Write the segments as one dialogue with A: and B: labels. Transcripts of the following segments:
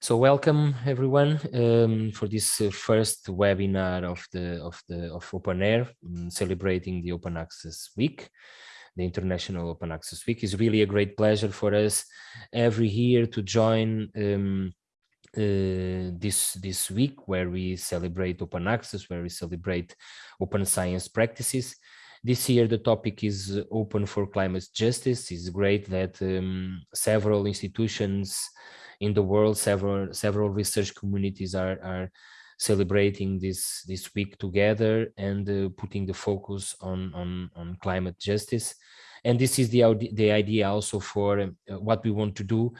A: So welcome everyone um, for this uh, first webinar of the of the of OpenAIRE, um, celebrating the Open Access Week. The International Open Access Week is really a great pleasure for us every year to join um, uh, this this week where we celebrate open access, where we celebrate open science practices. This year the topic is open for climate justice. It's great that um, several institutions in the world, several several research communities are are celebrating this this week together and uh, putting the focus on on on climate justice. And this is the the idea also for uh, what we want to do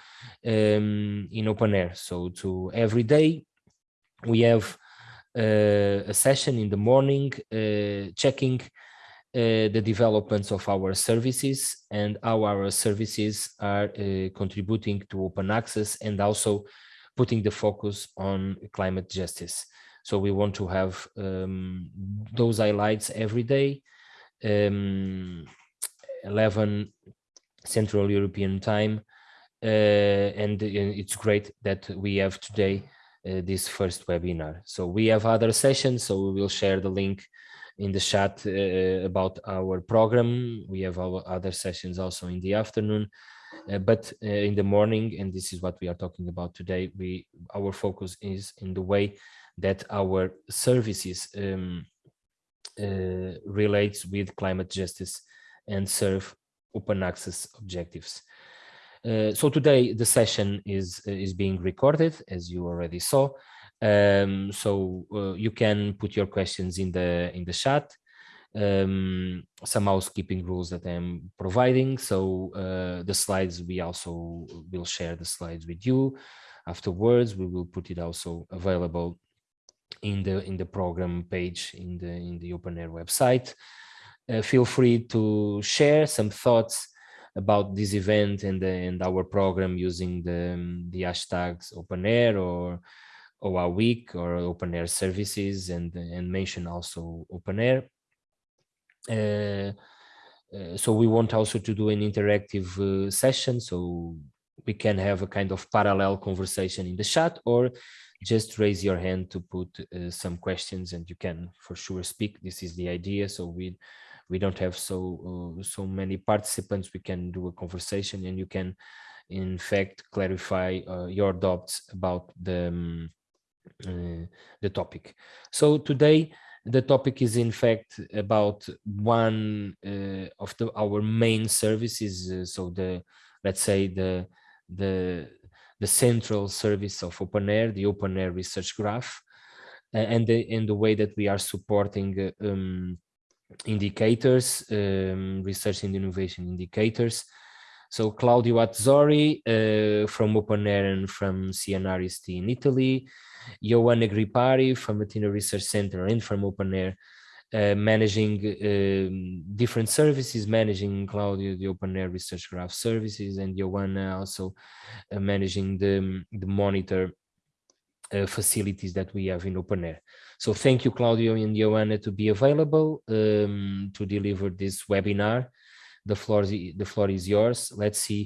A: um, in OpenAIRE. So to every day we have uh, a session in the morning uh, checking the developments of our services and how our services are uh, contributing to open access and also putting the focus on climate justice. So we want to have um, those highlights every day, um, 11 Central European time, uh, and, and, it's great that we have today uh, this first webinar. So we have other sessions, so we will share the link in the chat uh, about our program. We have our other sessions also in the afternoon, uh, but uh, in the morning, and this is what we are talking about today, we our focus is in the way that our services um, uh, relates with climate justice and serve open access objectives. Uh, so today the session is is being recorded as you already saw um, so uh, you can put your questions in the in the chat. Um, some housekeeping rules that I'm providing. So uh, the slides, we also will share the slides with you. Afterwards, we will put it also available in the in the program page in the in the OpenAIRE website. Uh, feel free to share some thoughts about this event and, the, and our program using the, um, the hashtags OpenAIRE or OA week or OpenAIRE services and, and mention also OpenAIRE. Uh, uh, so we want also to do an interactive uh, session so we can have a kind of parallel conversation in the chat or just raise your hand to put uh, some questions and you can for sure speak. This is the idea. So we we don't have so uh, so many participants. We can do a conversation and you can in fact clarify uh, your doubts about the um, the topic. So today the topic is in fact about one uh, of the our main services. Uh, so the let's say the the the central service of OpenAIRE, the OpenAIRE research graph, and the in the way that we are supporting um, indicators, um, research and innovation indicators. So Claudio Atzori uh, from OpenAIRE and from CNR-ISTI in Italy, Ioanna Grypari from Athena Research Center and from OpenAIRE, uh, managing um, different services, managing Claudio, the OpenAIRE Research Graph services, and Ioanna also uh, managing the, the monitor uh, facilities that we have in OpenAIRE. So thank you, Claudio and Ioanna, to be available um, to deliver this webinar. The floor, the floor is yours. Let's see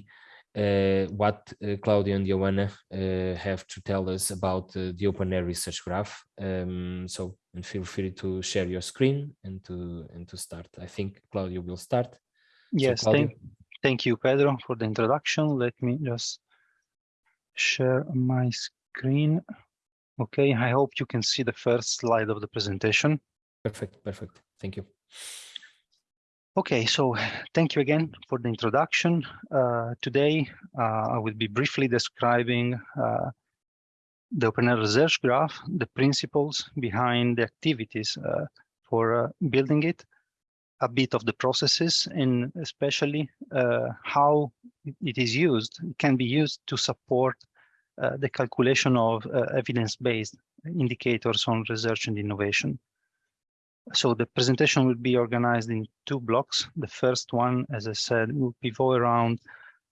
A: uh, what uh, Claudio and Ioanna uh, have to tell us about the OpenAIRE Research Graph. Um, so, and feel free to share your screen and to and to start. I think Claudio will start.
B: Yes, so thank, thank you, Pedro, for the introduction. Let me just share my screen. Okay, I hope you can see the first slide of the presentation.
A: Perfect, perfect. Thank you.
B: Okay, so thank you again for the introduction. Uh, today, uh, I will be briefly describing uh, the OpenAIRE Research Graph, the principles behind the activities uh, for uh, building it, a bit of the processes, and especially uh, how it is used. It can be used to support the calculation of evidence-based indicators on research and innovation. So the presentation will be organized in two blocks. The first one, as I said, will pivot around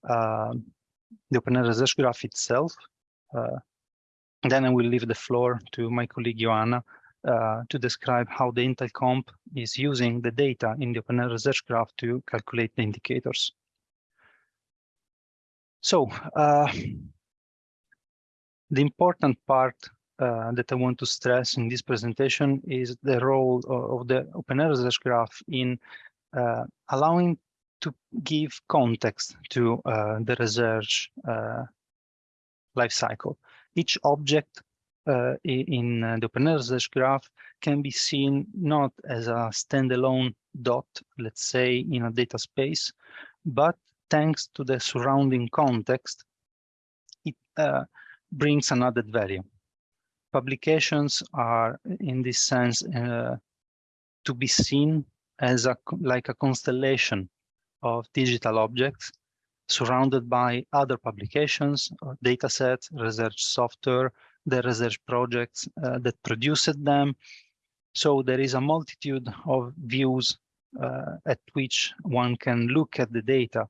B: uh, the OpenAIRE Research Graph itself. Uh, then I will leave the floor to my colleague Ioanna uh, to describe how the IntelComp is using the data in the OpenAIRE Research Graph to calculate the indicators. So uh, The important part uh, that I want to stress in this presentation is the role of, of the OpenAIRE research graph in uh, allowing to give context to uh, the research uh, life cycle. Each object uh, in uh, the OpenAIRE research graph can be seen not as a standalone dot, let's say in a data space, but thanks to the surrounding context, it uh, brings an added value. Publications are, in this sense, uh, to be seen as a like a constellation of digital objects surrounded by other publications, data sets, research software, the research projects uh, that produced them. So there is a multitude of views uh, at which one can look at the data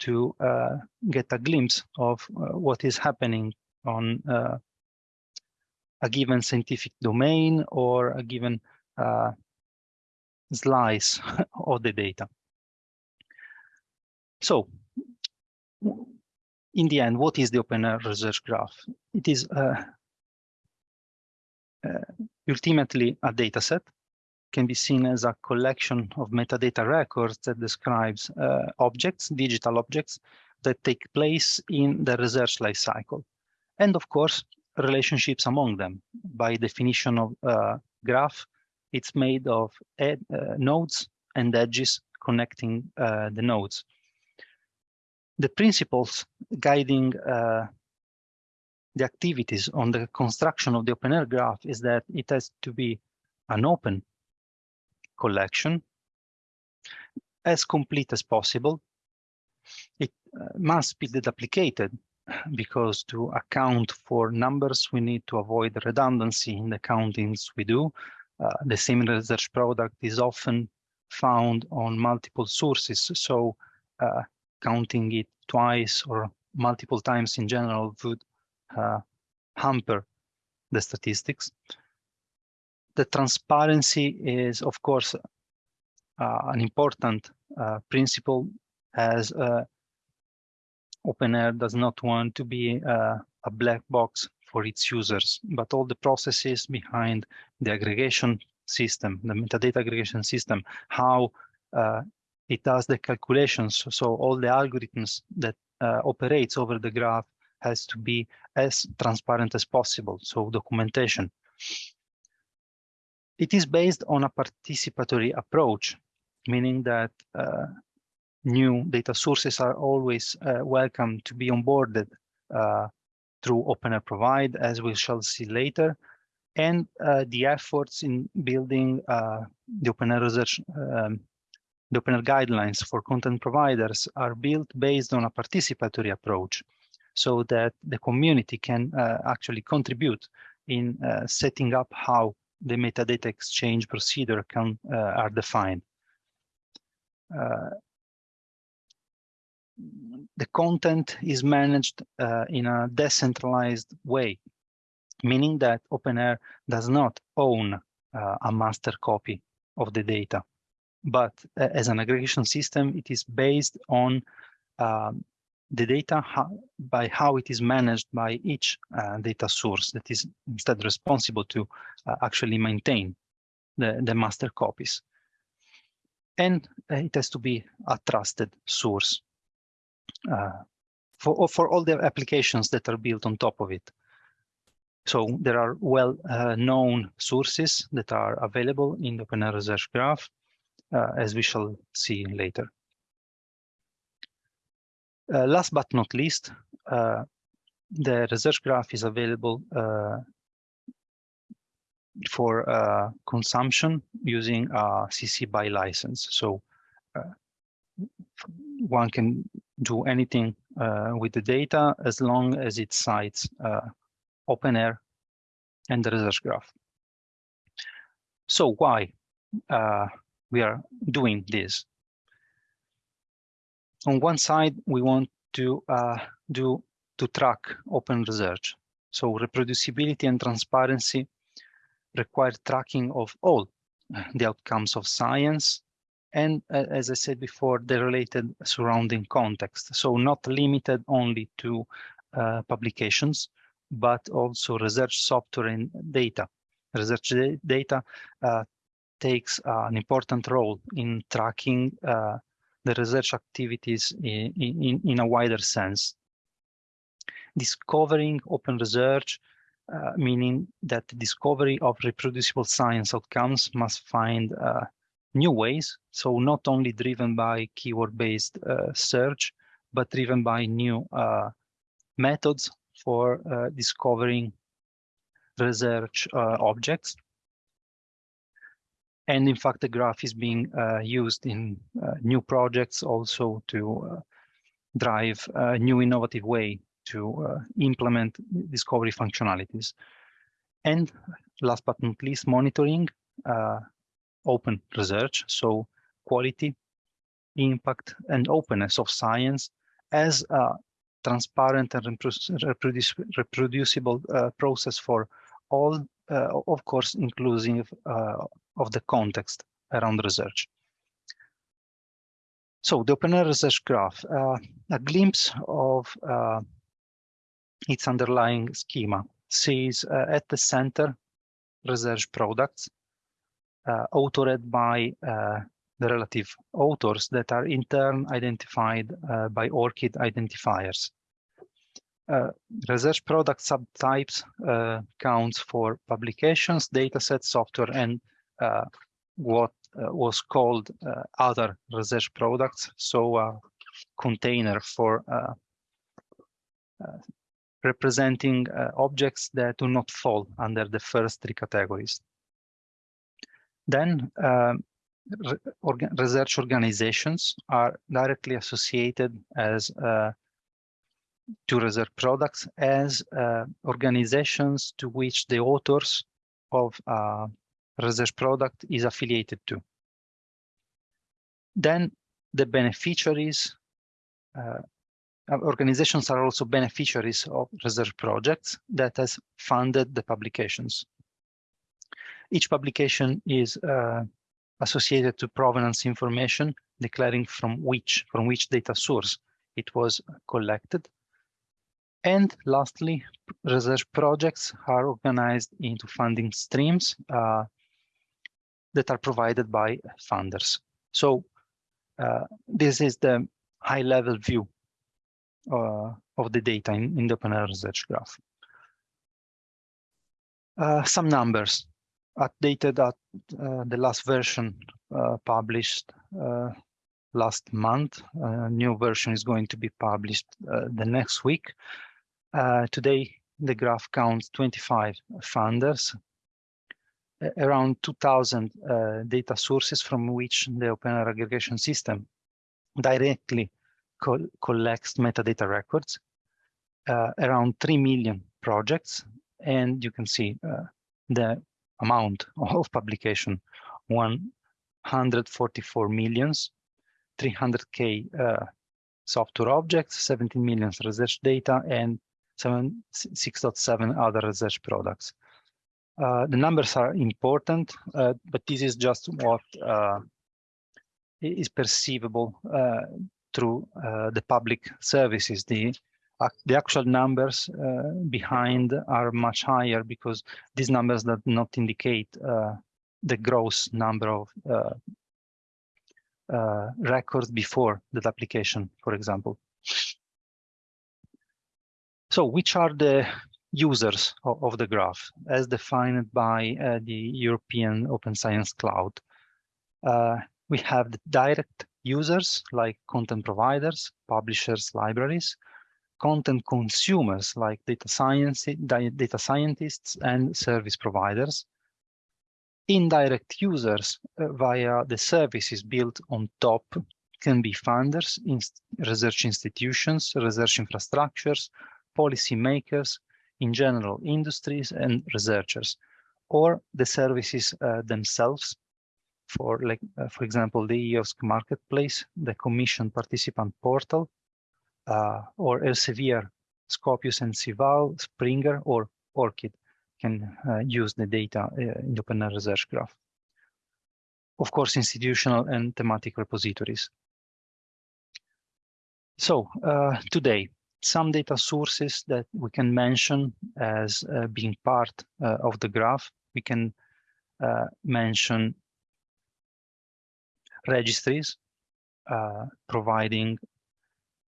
B: to uh, get a glimpse of uh, what is happening on uh, a given scientific domain or a given uh, slice of the data. So in the end, what is the open research graph? It is uh, uh, ultimately a data set, can be seen as a collection of metadata records that describes uh, objects, digital objects, that take place in the research life cycle. And of course, relationships among them. By definition of uh, graph, it's made of ed, uh, nodes and edges connecting uh, the nodes the principles guiding uh, the activities on the construction of the open air graph is that it has to be an open collection as complete as possible. It uh, must be deduplicated because to account for numbers, we need to avoid redundancy in the countings we do. Uh, the same research product is often found on multiple sources. So uh, counting it twice or multiple times in general would uh, hamper the statistics. The transparency is, of course, uh, an important uh, principle as uh, OpenAIRE does not want to be uh, a black box for its users, but all the processes behind the aggregation system, the metadata aggregation system, how uh, it does the calculations. So all the algorithms that uh, operates over the graph has to be as transparent as possible. So documentation. It is based on a participatory approach, meaning that uh, new data sources are always uh, welcome to be onboarded uh, through OpenAIRE Provide, as we shall see later. And uh, the efforts in building uh, the OpenAIRE research um, the OpenAIRE guidelines for content providers are built based on a participatory approach so that the community can uh, actually contribute in uh, setting up how the metadata exchange procedure can are defined. Uh, the content is managed uh, in a decentralized way, meaning that OpenAIRE does not own uh, a master copy of the data but uh, as an aggregation system, it is based on um, the data how, by how it is managed by each uh, data source that is instead responsible to uh, actually maintain the, the master copies. And uh, it has to be a trusted source for, for all the applications that are built on top of it. So there are well-known uh, sources that are available in the OpenAIRE Research Graph uh, as we shall see later. Uh, last but not least, uh, the research graph is available for uh, consumption using a CC BY license. So uh, one can do anything uh, with the data as long as it cites OpenAIRE and the research graph. So why we are doing this. On one side, we want to uh, do to track open research. So reproducibility and transparency require tracking of all the outcomes of science and uh, as I said before, the related surrounding context. So not limited only to uh, publications, but also research software and data. Research data uh, takes uh, an important role in tracking uh, the research activities in, in, in a wider sense. Discovering open research, uh, meaning that the discovery of reproducible science outcomes must find new ways. So not only driven by keyword-based uh, search, but driven by new uh, methods for uh, discovering research uh, objects. And in fact, the graph is being uh, used in uh, new projects also to drive a new innovative way to implement discovery functionalities. And last but not least, monitoring uh, open research. So quality, impact, and openness of science as a transparent and reproduci reproducible uh, process for all, of course, inclusive of the context around research. So the open research graph, uh, a glimpse of uh, its underlying schema sees uh, at the center research products uh, authored by uh, the relative authors that are in turn identified uh, by ORCID identifiers. research product subtypes counts for publications, datasets, software, and uh, what uh, was called uh, other research products, so a container for representing objects that do not fall under the first three categories. Then Orga research organizations are directly associated as uh, to research products as uh, organizations to which the authors of uh, research product is affiliated to. Then the beneficiaries, uh, organizations are also beneficiaries of research projects that has funded the publications. Each publication is uh, associated to provenance information declaring from which from which data source it was collected and lastly, research projects are organized into funding streams uh, that are provided by funders. So uh, this is the high level view uh, of the data in, in the open research graph. Uh, some numbers updated at uh, the last version uh, published uh, last month. A new version is going to be published the next week. today, the graph counts 25 funders around 2000 uh, data sources from which the open aggregation system directly co collects metadata records, uh, around 3 million projects, and you can see uh, the amount of publication, 144 millions, 300K uh, software objects, 17 million research data, and 6.7 other research products. Uh, the numbers are important, uh, but this is just what uh, is perceivable uh, through uh, the public services. The, the actual numbers behind are much higher because these numbers do not indicate the gross number of records before deduplication, for example. So which are the users of, of the graph as defined by uh, the European Open Science Cloud. Uh, we have the direct users like content providers, publishers, libraries, content consumers like data science, data scientists and service providers, indirect users uh, via the services built on top can be funders, research institutions, research infrastructures, policymakers, in general industries and researchers or the services uh, themselves. For like uh, for example the EOSC marketplace the commission participant portal uh, or Elsevier Scopus and SciVal Springer or ORCID can uh, use the data uh, in the open research graph of course institutional and thematic repositories so uh, today some data sources that we can mention as uh, being part of the graph. We can mention registries uh, providing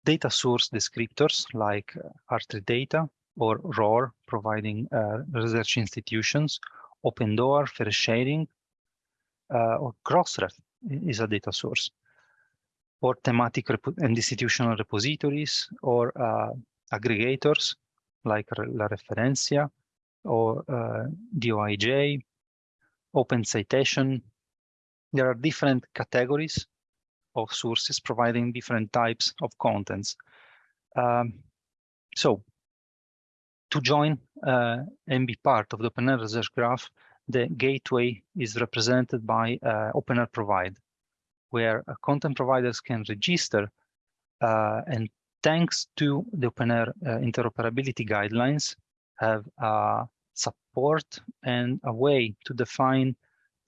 B: data source descriptors like re3data or ROAR, providing uh, research institutions, OpenDOAR, fair sharing, uh, or Crossref is a data source, or thematic and institutional repositories, or uh, aggregators like La Referencia, or uh, DOAJ, Open Citation. There are different categories of sources providing different types of contents. Um, so to join uh, and be part of the OpenAIRE Research Graph, the gateway is represented by uh, OpenAIRE Provide, where uh, content providers can register uh, and thanks to the OpenAIRE uh, interoperability guidelines, have uh, support and a way to define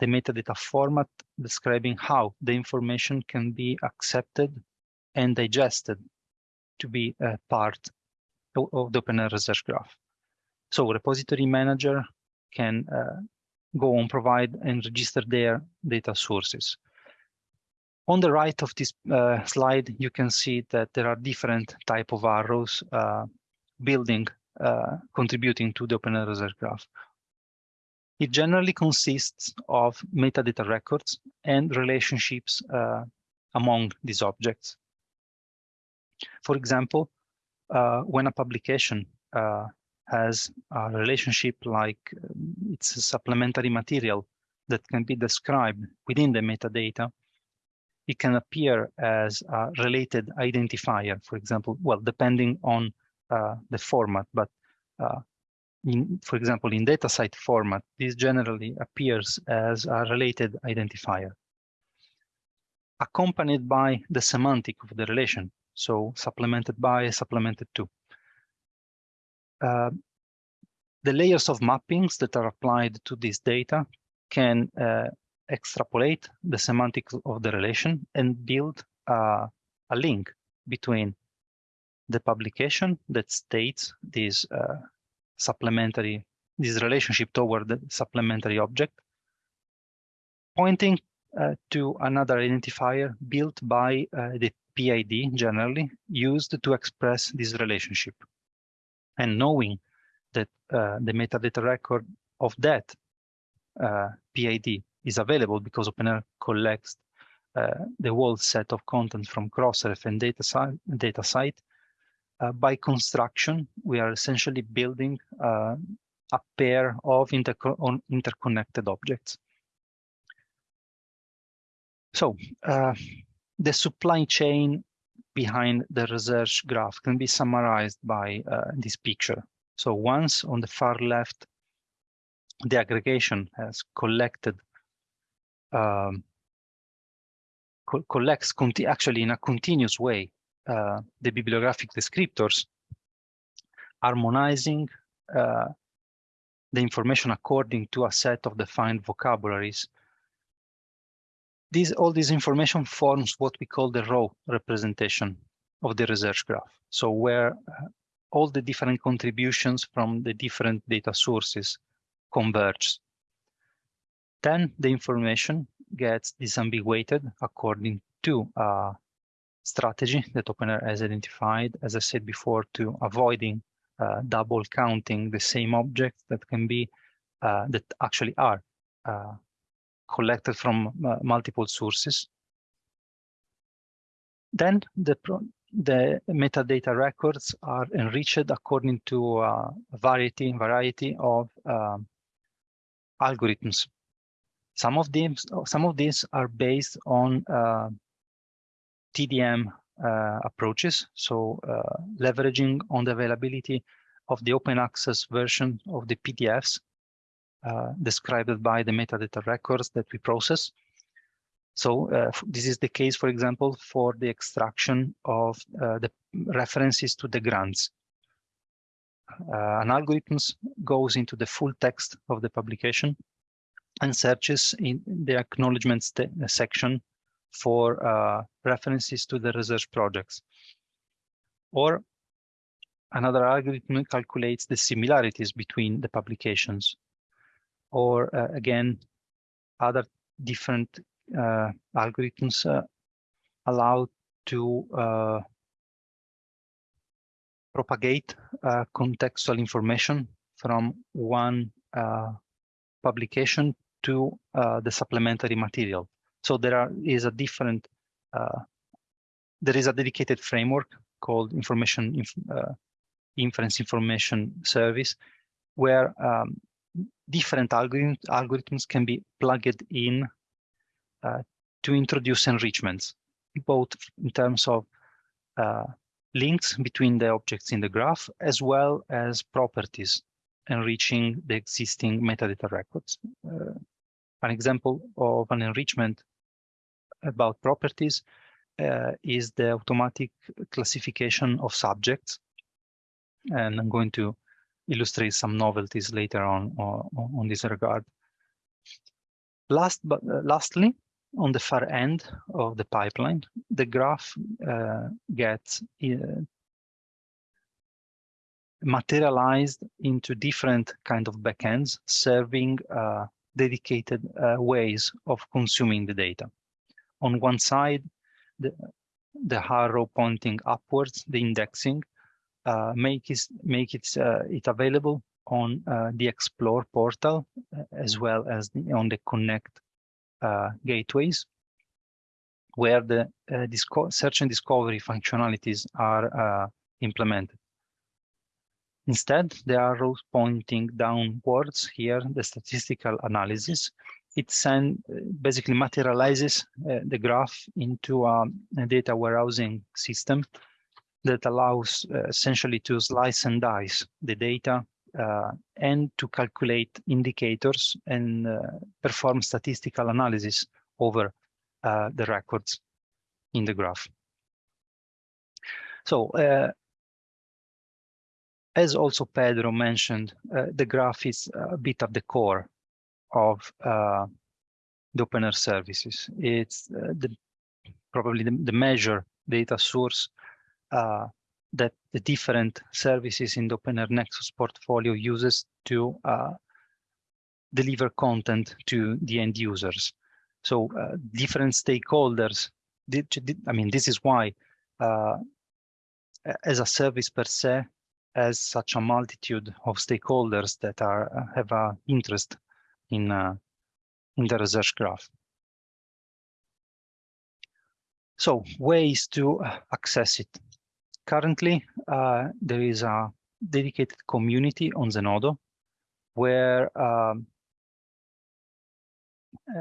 B: the metadata format describing how the information can be accepted and digested to be a part of the OpenAIRE Research Graph. So repository manager can uh, go on provide and register their data sources. On the right of this uh, slide, you can see that there are different type of arrows uh, building, uh, contributing to the OpenAIRE Research Graph. It generally consists of metadata records and relationships uh, among these objects. For example, uh, when a publication uh, has a relationship like um, it's a supplementary material that can be described within the metadata, it can appear as a related identifier, for example, well, depending on uh, the format, but uh, in, for example, in DataCite format, this generally appears as a related identifier, accompanied by the semantic of the relation. So supplemented by, supplemented to. Uh, the layers of mappings that are applied to this data can uh, extrapolate the semantics of the relation and build uh, a link between the publication that states this uh, supplementary, this relationship toward the supplementary object, pointing uh, to another identifier built by uh, the PID generally used to express this relationship. And knowing that uh, the metadata record of that uh, PID is available because OpenAIRE collects uh, the whole set of content from Crossref and data, DataCite uh, by construction, we are essentially building uh, a pair of interco interconnected objects. So uh, the supply chain behind the research graph can be summarized by uh, this picture. So once on the far left, the aggregation has collected um, co collects actually in a continuous way uh, the bibliographic descriptors, harmonizing uh, the information according to a set of defined vocabularies. These, all this information forms what we call the raw representation of the research graph. So where uh, all the different contributions from the different data sources converge. Then the information gets disambiguated according to uh, strategy that OpenAIRE has identified, as I said before, to avoiding uh, double counting the same objects that can be, uh, that actually are uh, collected from uh, multiple sources. Then the, the metadata records are enriched according to uh, a variety, variety of um, algorithms. Some of these, some of these are based on uh, TDM uh, approaches, so uh, leveraging on the availability of the open access version of the PDFs uh, described by the metadata records that we process. So uh, this is the case, for example, for the extraction of uh, the references to the grants. Uh, an algorithm goes into the full text of the publication and searches in the acknowledgements section for uh, references to the research projects. Or another algorithm calculates the similarities between the publications. Or uh, again, other different uh, algorithms uh, allow to uh, propagate uh, contextual information from one publication to the supplementary material. So there are, is a different, there is a dedicated framework called information inf inference information service, where um, different algorithms, algorithms can be plugged in uh, to introduce enrichments, both in terms of uh, links between the objects in the graph, as well as properties enriching the existing metadata records. Uh, an example of an enrichment about properties uh, is the automatic classification of subjects and I'm going to illustrate some novelties later on on, on this regard. Last but uh, lastly, on the far end of the pipeline, the graph uh, gets uh, materialized into different kind of backends serving uh, dedicated uh, ways of consuming the data. On one side, the, the arrow pointing upwards, the indexing, uh, make it make it uh, it available on uh, the Explore portal as well as the, on the Connect gateways, where the search and discovery functionalities are implemented. Instead, the arrows pointing downwards here, the statistical analysis, it send, basically materializes uh, the graph into a, a, data warehousing system that allows uh, essentially to slice and dice the data uh, and to calculate indicators and uh, perform statistical analysis over uh, the records in the graph. So, uh, as also Pedro mentioned, the graph is a bit of the core of the OpenAIRE services. It's the, probably the, the measure data source uh, that the different services in the OpenAIRE Nexus portfolio uses to uh, deliver content to the end users. So uh, different stakeholders, did, did, I mean, this is why uh, as a service per se, has such a multitude of stakeholders that are uh, have an interest in, uh, in the research graph. So ways to access it currently, uh, there is a dedicated community on Zenodo where um,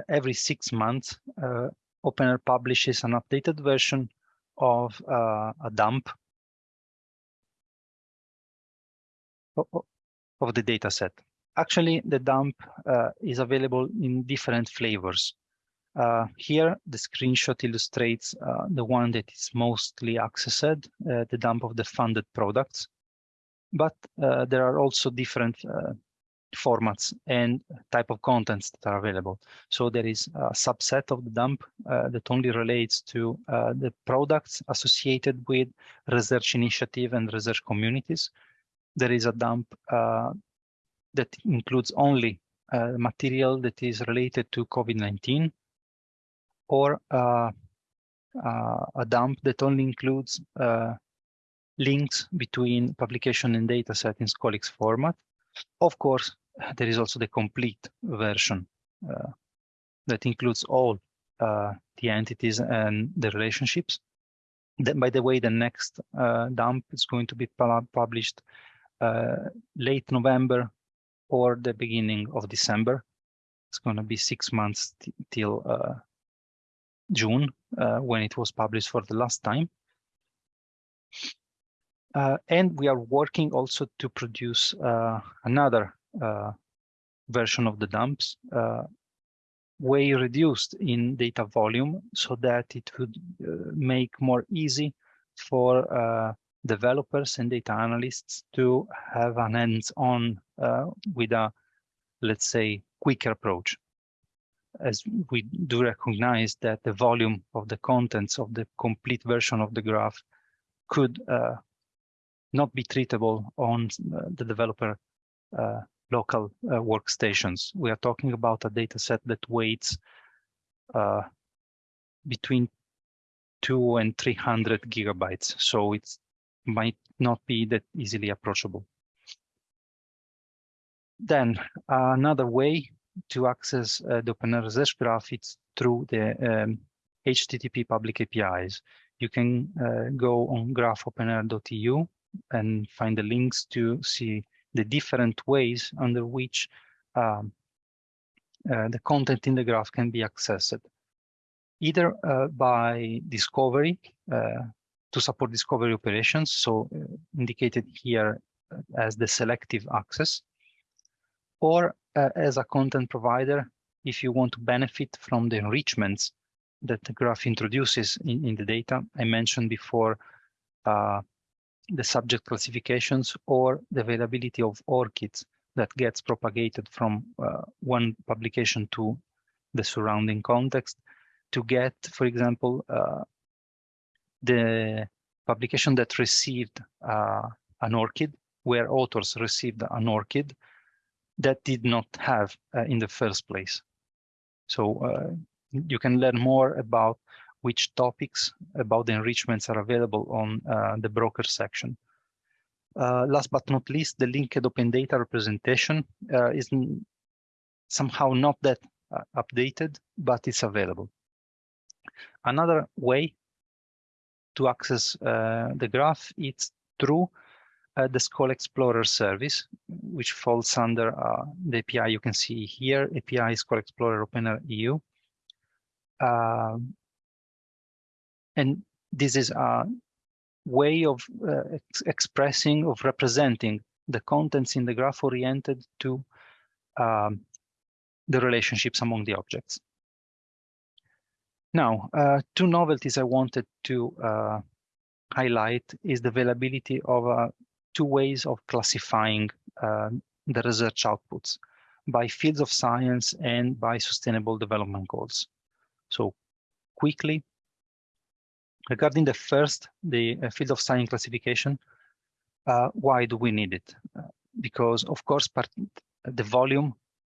B: every six months, uh, OpenAIRE publishes an updated version of uh, a dump of the data set. Actually, the dump uh, is available in different flavors. Uh, here, the screenshot illustrates uh, the one that is mostly accessed, uh, the dump of the funded products. But uh, there are also different uh, formats and type of contents that are available. So there is a subset of the dump uh, that only relates to the products associated with research initiative and research communities. There is a dump that includes only material that is related to COVID-19 or uh, uh, a dump that only includes uh, links between publication and data dataset in Scholix format. Of course, there is also the complete version uh, that includes all uh, the entities and the relationships. Then, by the way, the next uh, dump is going to be published late November or the beginning of December. It's going to be six months till June uh, when it was published for the last time. Uh, and we are working also to produce uh, another version of the dumps way reduced in data volume so that it would uh, make more easy for uh, developers and data analysts to have an hands-on uh, Uh, with a, let's say, quicker approach as we do recognize that the volume of the contents of the complete version of the graph could uh, not be treatable on uh, the developer uh, local workstations. We are talking about a data set that weighs between two and 300 gigabytes. So it might not be that easily approachable. Then another way to access uh, the Research Graph is through the um, HTTP public APIs. You can uh, go on graph.openaire.eu and find the links to see the different ways under which um, uh, the content in the graph can be accessed either uh, by discovery uh, to support discovery operations, so uh, indicated here as the selective access, or as a content provider if you want to benefit from the enrichments that the graph introduces in, in the data. I mentioned before uh, the subject classifications or the availability of ORCIDs that gets propagated from uh, one publication to the surrounding context to get, for example, uh, the publication that received uh, an ORCID, where authors received an ORCID that did not have uh, in the first place. So uh, you can learn more about which topics about the enrichments are available on uh, the broker section. Uh, last but not least, the linked open data representation is somehow not that updated, but it's available. Another way to access uh, the graph is through uh, the ScholeXplorer service, which falls under uh, the API you can see here, API ScholeXplorer OpenAIRE EU. Um, and this is a way of uh, ex expressing, of representing the contents in the graph oriented to um, the relationships among the objects. Now, uh, two novelties I wanted to uh, highlight is the availability of uh, two ways of classifying uh, the research outputs by fields of science and by sustainable development goals. So quickly, regarding the first, the uh, field of science classification, uh, why do we need it? because of course, part, the volume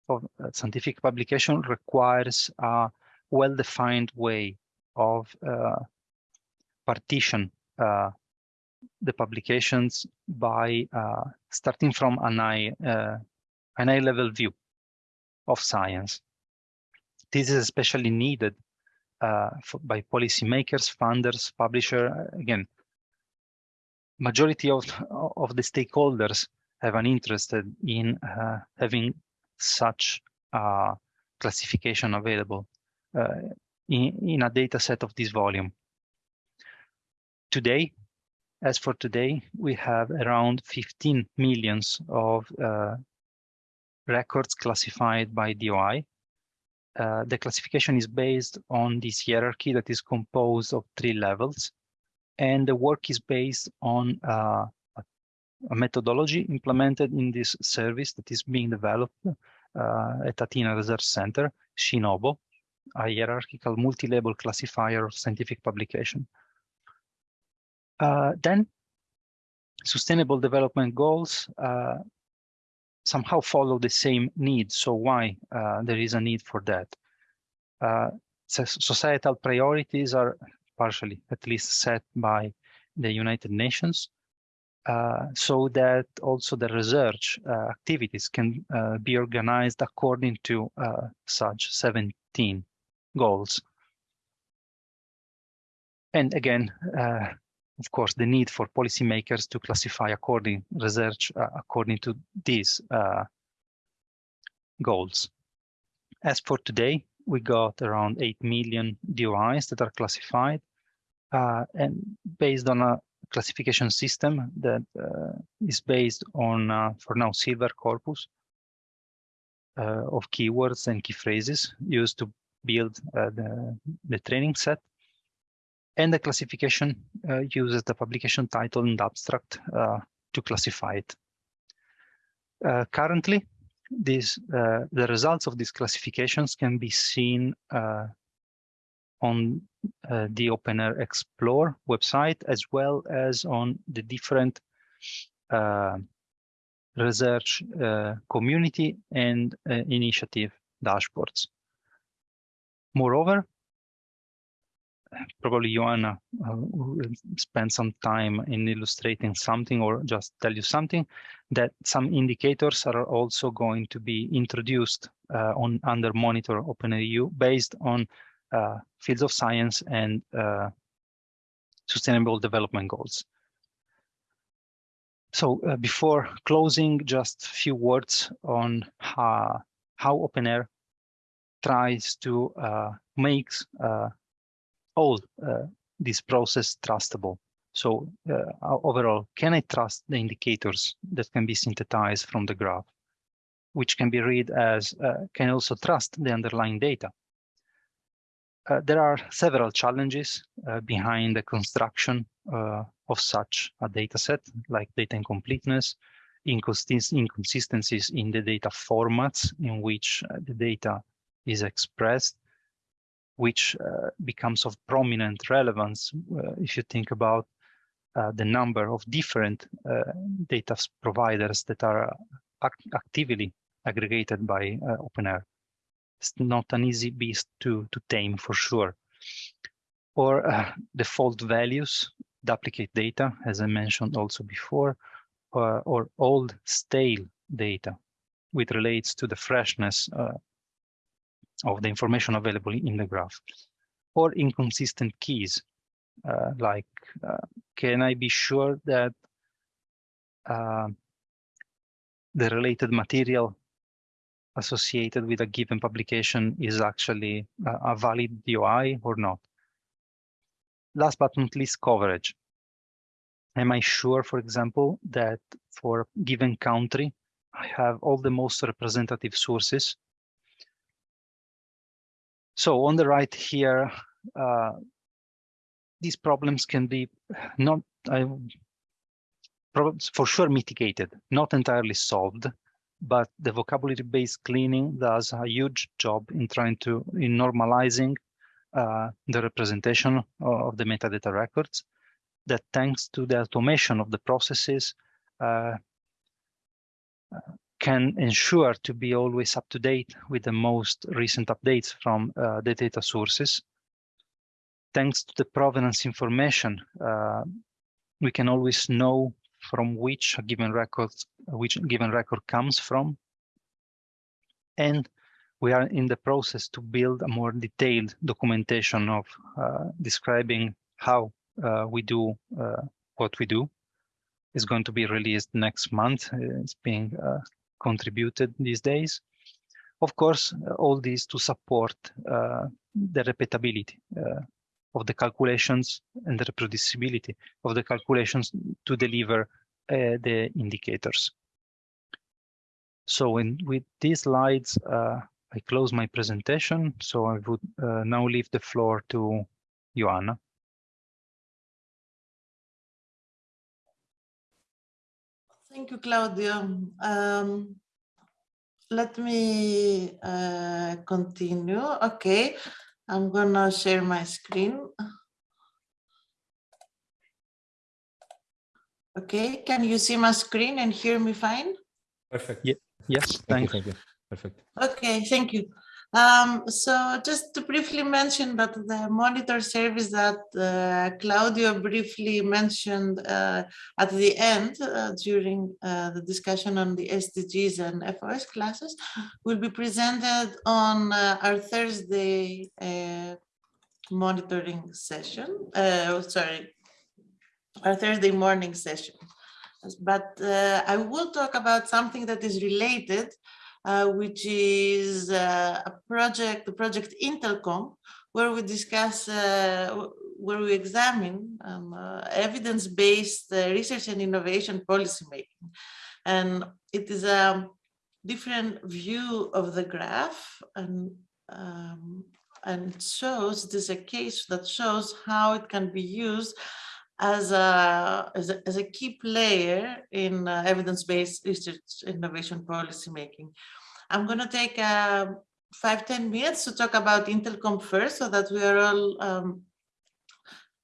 B: of scientific publication requires a well-defined way of uh, partition uh, the publications by uh, starting from an eye, uh, an eye level view of science. This is especially needed uh, for, by policymakers, funders, publisher. Again, majority of, of the stakeholders have an interest in uh, having such classification available uh, in, in a data set of this volume. Today, as for today, we have around 15 millions of uh, records classified by DOI. Uh, the classification is based on this hierarchy that is composed of three levels. And the work is based on uh, a methodology implemented in this service that is being developed uh, at Athena Research Center, SciNoBo, a hierarchical multi-label classifier of scientific publication. Uh, then sustainable development goals uh, somehow follow the same needs. So why uh, there is a need for that? Uh, societal priorities are partially at least set by the United Nations uh, so that also the research uh, activities can be organized according to such 17 goals. And again, uh, of course, the need for policymakers to classify according research uh, according to these uh, goals. As for today, we got around 8 million DOIs that are classified uh, and based on a classification system that uh, is based on, uh, for now, silver corpus of keywords and key phrases used to build uh, the, the training set. And the classification uh, uses the publication title and abstract uh, to classify it. currently, these, the results of these classifications can be seen on uh, the OpenAIRE Explore website, as well as on the different uh, research uh, community and uh, initiative dashboards. Moreover, probably Ioanna uh, will spend some time in illustrating something or just tell you something that some indicators are also going to be introduced uh, on under monitor OpenAIRE based on uh, fields of science and uh, sustainable development goals. So uh, before closing, just a few words on how, how OpenAIRE tries to uh, make all uh, this process trustable. So uh, overall, can I trust the indicators that can be synthesized from the graph, which can be read as, uh, can also trust the underlying data? Uh, there are several challenges uh, behind the construction uh, of such a data set, like data incompleteness, inconsistencies in the data formats in which the data is expressed, which uh, becomes of prominent relevance uh, if you think about uh, the number of different data providers that are act actively aggregated by OpenAIRE it's not an easy beast to, to tame for sure. Or uh, default values, duplicate data, as I mentioned also before, uh, or old stale data, which relates to the freshness uh, of the information available in the graph, or inconsistent keys, uh, like uh, can I be sure that uh, the related material associated with a given publication is actually a, a valid DOI or not. Last but not least, coverage. Am I sure, for example, that for a given country, I have all the most representative sources? So on the right here, uh, these problems can be not uh, for sure mitigated, not entirely solved, but the vocabulary-based cleaning does a huge job in trying to, in normalizing uh, the representation of the metadata records that thanks to the automation of the processes uh, can ensure to be always up to date with the most recent updates from uh, the data sources. Thanks to the provenance information, uh, we can always know from which a given record, which given record comes from. And we are in the process to build a more detailed documentation of uh, describing how uh, we do uh, what we do. It's going to be released next month. It's being uh, contributed these days. Of course, all these to support uh, the repeatability uh, of the calculations and the reproducibility of the calculations to deliver uh, the indicators. So in, with these slides, uh, I close my presentation. So I would uh, now leave the floor to Ioanna.
C: Thank you, Claudio. Um, let me uh, continue. Okay, I'm gonna share my screen. Okay, can you see my screen and hear me fine?
A: Perfect.
B: Yeah. Yes,
A: thank, thank you. Perfect.
C: Okay, thank you. Um, so just to briefly mention that the monitor service that uh, Claudio briefly mentioned uh, at the end uh, during uh, the discussion on the SDGs and FOS classes will be presented on uh, our Thursday uh, monitoring session. sorry, our Thursday morning session. But I will talk about something that is related, uh, which is uh, a project, the project IntelComp, where we discuss, uh, where we examine um, uh, evidence-based uh, research and innovation policymaking. And it is a different view of the graph and um, and shows, it is a case that shows how it can be used as a, as a, as a key player in uh, evidence-based research innovation policy making. I'm going to take uh, five ten minutes to talk about IntelComp first so that we are all um,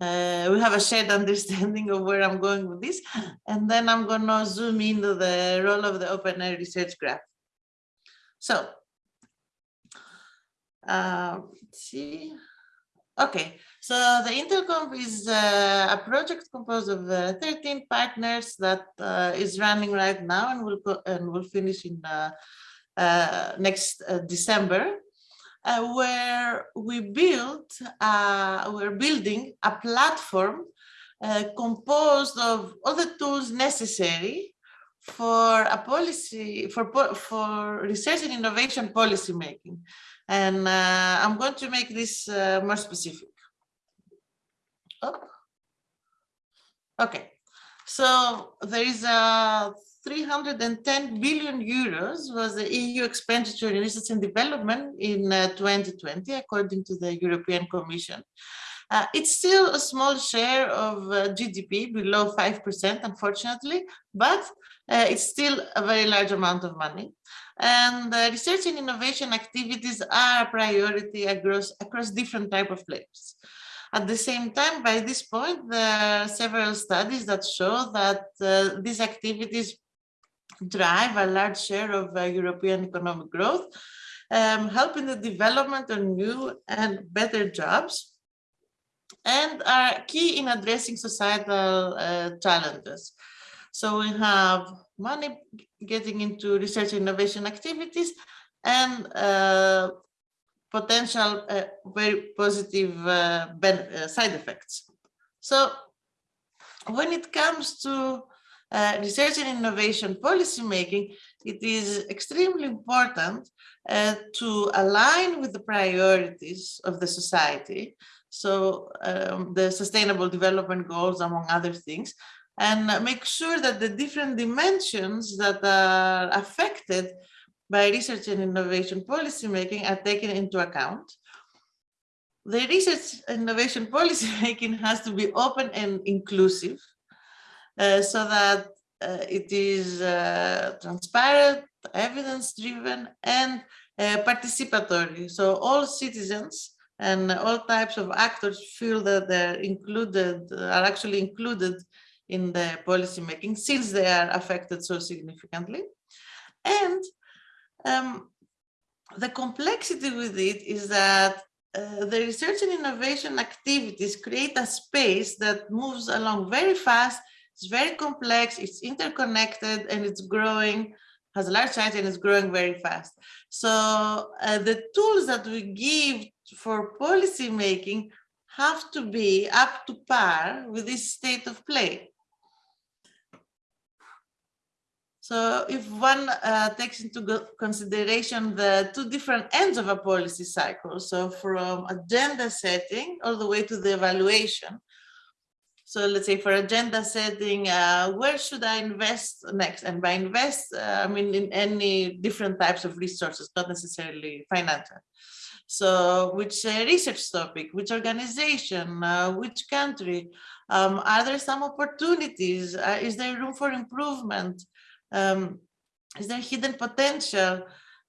C: uh, we have a shared understanding of where I'm going with this. And then I'm going to zoom into the role of the OpenAIRE research graph. So, uh, see. Okay, so the IntelComp is uh, a project composed of uh, 13 partners that uh, is running right now and will and will finish in uh, uh, next uh, December, where we built we're building a platform composed of all the tools necessary for a policy for for research and innovation policy making and uh, I'm going to make this uh, more specific. Oh. Okay, so there is a 310 billion euros was the EU expenditure in research and development in uh, 2020, according to the European Commission. Uh, it's still a small share of uh, GDP, below 5%, unfortunately, but uh, it's still a very large amount of money. And research and innovation activities are a priority across, across different type of players. At the same time, by this point, there are several studies that show that uh, these activities drive a large share of uh, European economic growth, um, helping the development of new and better jobs, and are key in addressing societal uh, challenges. So we have money getting into research innovation activities and uh, potential uh, very positive uh, uh, side effects. So when it comes to uh, research and innovation policy making, it is extremely important uh, to align with the priorities of the society. So um, the sustainable development goals, among other things, and make sure that the different dimensions that are affected by research and innovation policymaking are taken into account. The research and innovation policymaking has to be open and inclusive uh, so that uh, it is uh, transparent, evidence-driven, and uh, participatory. So all citizens and all types of actors feel that they're included, are actually included in the policy making since they are affected so significantly. And um, the complexity with it is that uh, the research and innovation activities create a space that moves along very fast, it's very complex, it's interconnected, and it's growing, has a large size and it's growing very fast. So uh, the tools that we give for policy making have to be up to par with this state of play. So if one uh, takes into consideration the two different ends of a policy cycle, so from agenda setting all the way to the evaluation. So let's say for agenda setting, uh, where should I invest next? And by invest, uh, I mean in any different types of resources, not necessarily financial. So which uh, research topic, which organization, uh, which country, um, are there some opportunities? Uh, is there room for improvement? Um, is there hidden potential?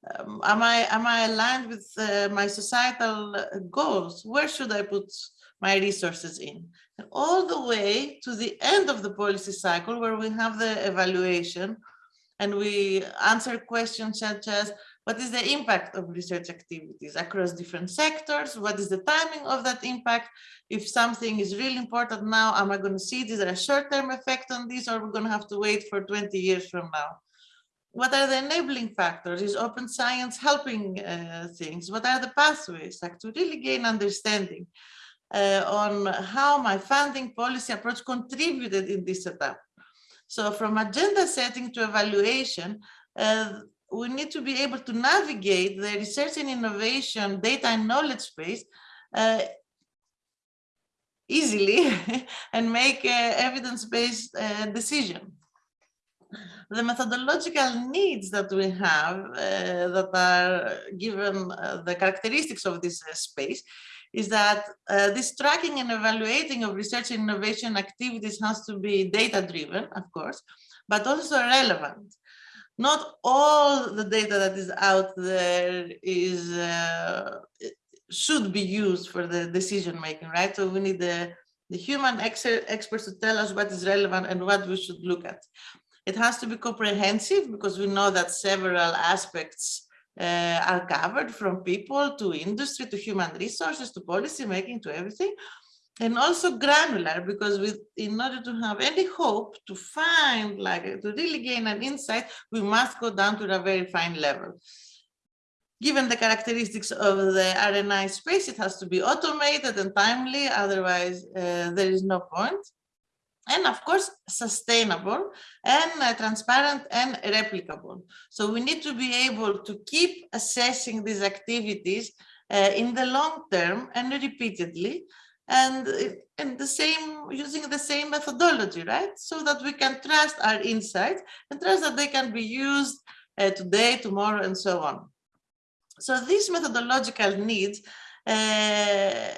C: Um, am I am I aligned with uh, my societal uh, goals? Where should I put my resources in? And all the way to the end of the policy cycle where we have the evaluation and we answer questions such as what is the impact of research activities across different sectors? What is the timing of that impact? If something is really important now, am I going to see this a short-term effect on this, or we're going to have to wait for 20 years from now? What are the enabling factors? Is open science helping uh, things? What are the pathways? Like to really gain understanding uh, on how my funding policy approach contributed in this setup. So from agenda setting to evaluation, uh, we need to be able to navigate the research and innovation data and knowledge space uh, easily and make evidence-based uh, decision. The methodological needs that we have uh, that are given uh, the characteristics of this uh, space is that uh, this tracking and evaluating of research and innovation activities has to be data-driven, of course, but also relevant not all the data that is out there is uh, should be used for the decision making, right? So we need the the human ex experts to tell us what is relevant and what we should look at. It has to be comprehensive because we know that several aspects uh, are covered from people to industry to human resources to policy making to everything and also granular because with in order to have any hope to find like to really gain an insight we must go down to a very fine level. Given the characteristics of the RNI space it has to be automated and timely otherwise uh, there is no point. And of course sustainable and uh, transparent and replicable. So we need to be able to keep assessing these activities uh, in the long term and repeatedly and and the same using the same methodology right? So that we can trust our insights and trust that they can be used uh, today tomorrow and so on. So these methodological needs uh,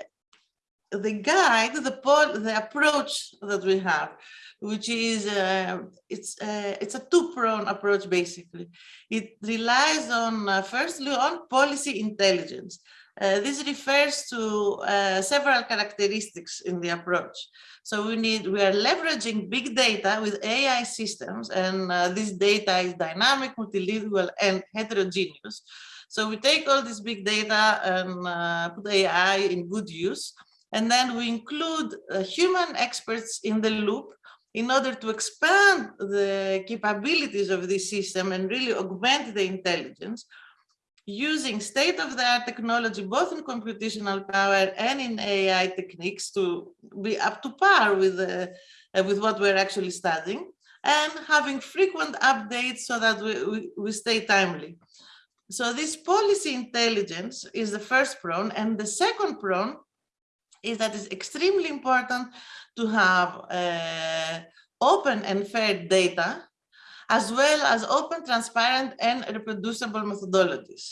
C: the guide the the approach that we have which is uh, it's uh, it's a two-pronged approach basically. It relies on uh, firstly on policy intelligence uh, this refers to uh, several characteristics in the approach. So we need, we are leveraging big data with AI systems and uh, this data is dynamic, multilingual and heterogeneous. So we take all this big data and uh, put AI in good use. And then we include uh, human experts in the loop in order to expand the capabilities of this system and really augment the intelligence using state-of-the-art technology, both in computational power and in AI techniques to be up to par with, uh, with what we're actually studying and having frequent updates so that we, we, we stay timely. So this policy intelligence is the first prong and the second prong is that it's extremely important to have uh, open and fair data as well as open, transparent, and reproducible methodologies.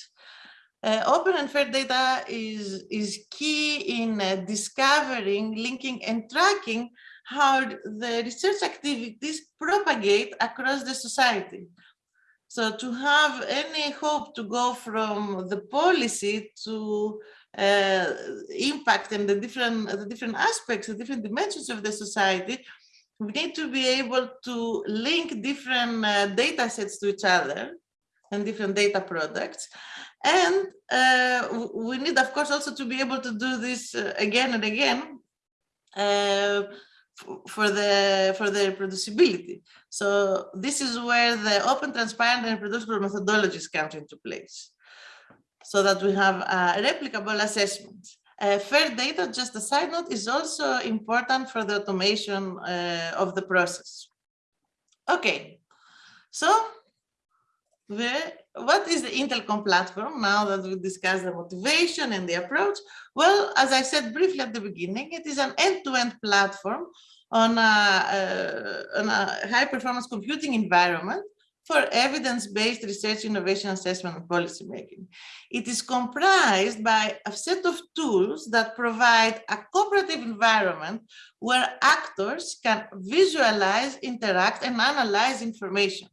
C: Uh, open and fair data is, is key in uh, discovering, linking, and tracking how the research activities propagate across the society. So to have any hope to go from the policy to uh, impact and the different, the different aspects, the different dimensions of the society, we need to be able to link different uh, data sets to each other and different data products. And uh, we need, of course, also to be able to do this uh, again and again uh, for the for the reproducibility. So this is where the open, transparent, and reproducible methodologies come into place, so that we have uh, replicable assessments. Uh, fair data, just a side note, is also important for the automation uh, of the process. Okay, so what is the IntelComp platform now that we discussed the motivation and the approach? Well, as I said briefly at the beginning, it is an end-to-end -end platform on a, uh, on a high performance computing environment for evidence-based research, innovation, assessment, and policy making. It is comprised by a set of tools that provide a cooperative environment where actors can visualize, interact, and analyze information.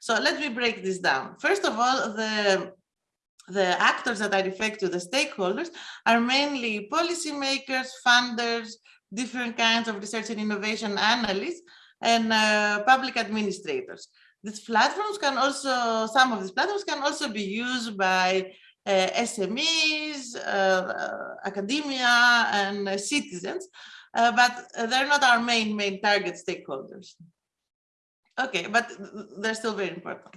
C: So let me break this down. First of all, the the actors that I refer to, the stakeholders, are mainly policymakers, funders, different kinds of research and innovation analysts, and uh, public administrators. These platforms can also, some of these platforms can also be used by uh, SMEs, uh, academia, and uh, citizens, uh, but they're not our main, main target stakeholders. Okay, but they're still very important.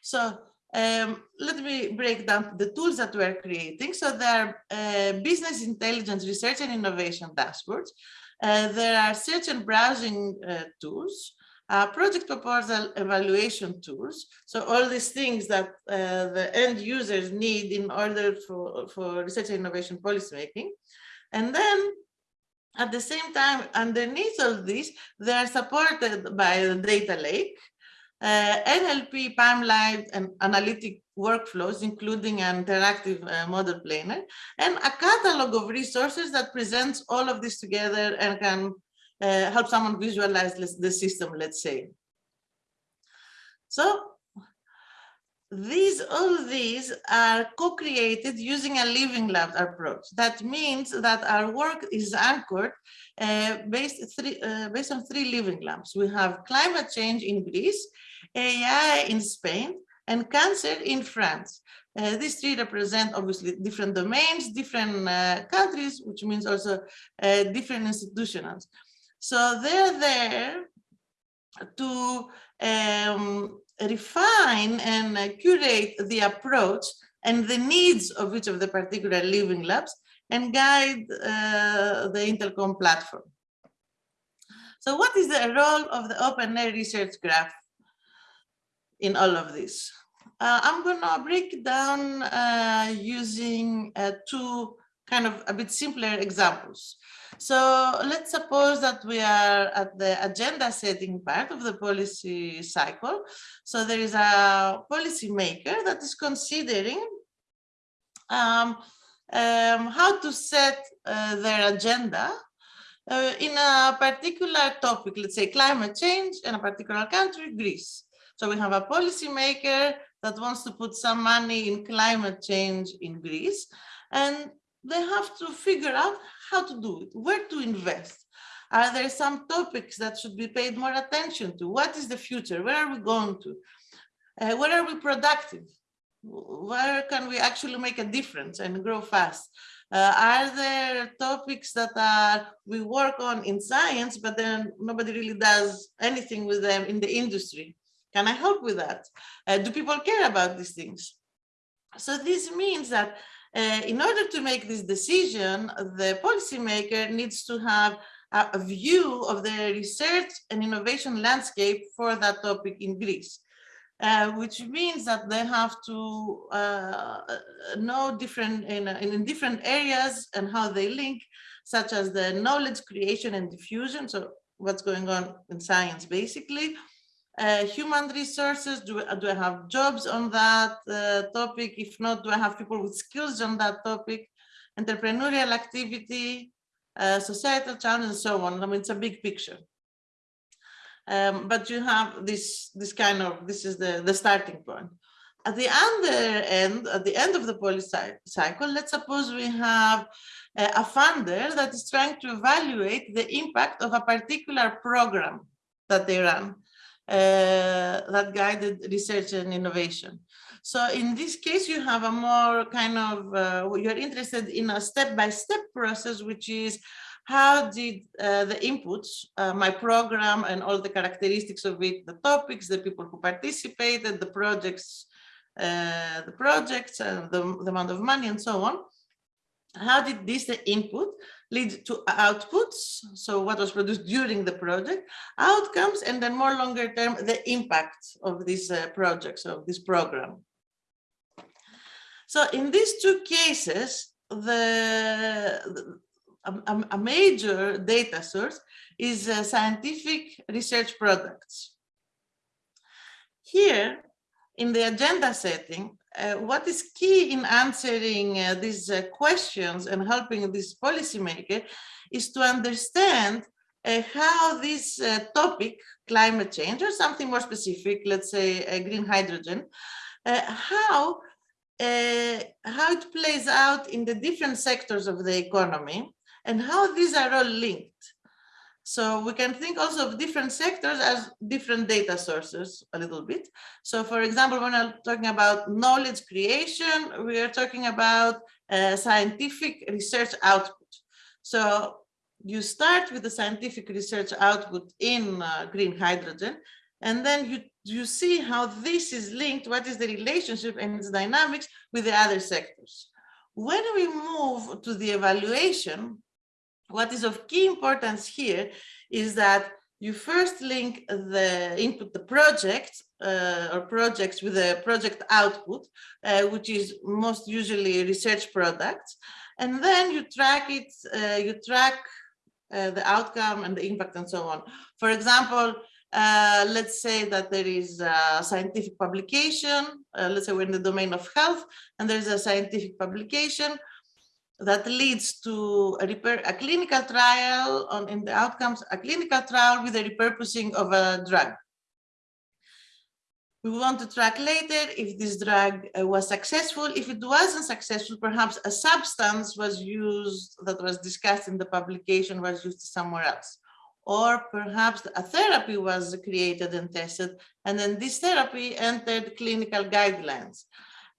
C: So um, let me break down the tools that we're creating. So there are uh, business intelligence research and innovation dashboards. Uh, there are search and browsing uh, tools uh, project proposal evaluation tools. So all these things that uh, the end users need in order for, for research and innovation policymaking. And then at the same time, underneath all this, they are supported by the data lake, uh, NLP pipeline and analytic workflows, including an interactive uh, model planner, and a catalog of resources that presents all of this together and can uh, help someone visualize the system, let's say. So these all these are co-created using a living lab approach. That means that our work is anchored uh, based, three, uh, based on three living labs. We have climate change in Greece, AI in Spain, and cancer in France. Uh, these three represent obviously different domains, different uh, countries, which means also uh, different institutions. So they're there to um, refine and uh, curate the approach and the needs of each of the particular living labs and guide uh, the IntelComp platform. So what is the role of the OpenAIRE research graph in all of this? Uh, I'm going to break down uh, using uh, two kind of a bit simpler examples. So let's suppose that we are at the agenda setting part of the policy cycle. So there is a policy maker that is considering um, um, how to set uh, their agenda uh, in a particular topic, let's say climate change in a particular country, Greece. So we have a policy maker that wants to put some money in climate change in Greece. And they have to figure out how to do it, where to invest. Are there some topics that should be paid more attention to? What is the future? Where are we going to? Uh, where are we productive? Where can we actually make a difference and grow fast? Uh, are there topics that are we work on in science, but then nobody really does anything with them in the industry? Can I help with that? Uh, do people care about these things? So this means that uh, in order to make this decision, the policymaker needs to have a, view of the research and innovation landscape for that topic in Greece. Uh, which means that they have to uh, know different in, in different areas and how they link, such as the knowledge creation and diffusion. So what's going on in science, basically, uh, human resources? Do, do I have jobs on that uh, topic? If not, do I have people with skills on that topic? Entrepreneurial activity, uh, societal challenges, and so on. I mean, it's a big picture. Um, but you have this, this kind of, this is the, the starting point. At the other end, at the end of the policy cycle, let's suppose we have a funder that is trying to evaluate the impact of a particular program that they run. Uh, that guided research and innovation. So in this case, you have a more kind of, uh, you're interested in a step-by-step -step process, which is how did uh, the inputs, uh, my program and all the characteristics of it, the topics, the people who participated, the projects, uh, the projects and the, the amount of money and so on, how did this the input lead to outputs. So what was produced during the project outcomes and then more longer term the impact of these uh, projects of this program. So in these two cases the, a, a, major data source is uh, scientific research products. Here in the agenda setting uh, what is key in answering uh, these uh, questions and helping this policymaker is to understand uh, how this uh, topic, climate change, or something more specific, let's say green hydrogen, how, how it plays out in the different sectors of the economy and how these are all linked. So we can think also of different sectors as different data sources a little bit. So for example, when I'm talking about knowledge creation, we are talking about uh, scientific research output. So you start with the scientific research output in uh, green hydrogen, and then you, you see how this is linked, what is the relationship and its dynamics with the other sectors. When we move to the evaluation, what is of key importance here is that you first link the input, the project uh, or projects with the project output, uh, which is most usually research products. And then you track it, uh, you track uh, the outcome and the impact and so on. For example, uh, let's say that there is a scientific publication, uh, let's say we're in the domain of health, and there's a scientific publication that leads to a, repair, a clinical trial on in the outcomes, a clinical trial with the repurposing of a drug. we want to track later if this drug uh, was successful. If it wasn't successful, perhaps a substance was used that was discussed in the publication was used somewhere else. Or perhaps a therapy was created and tested, and then this therapy entered clinical guidelines.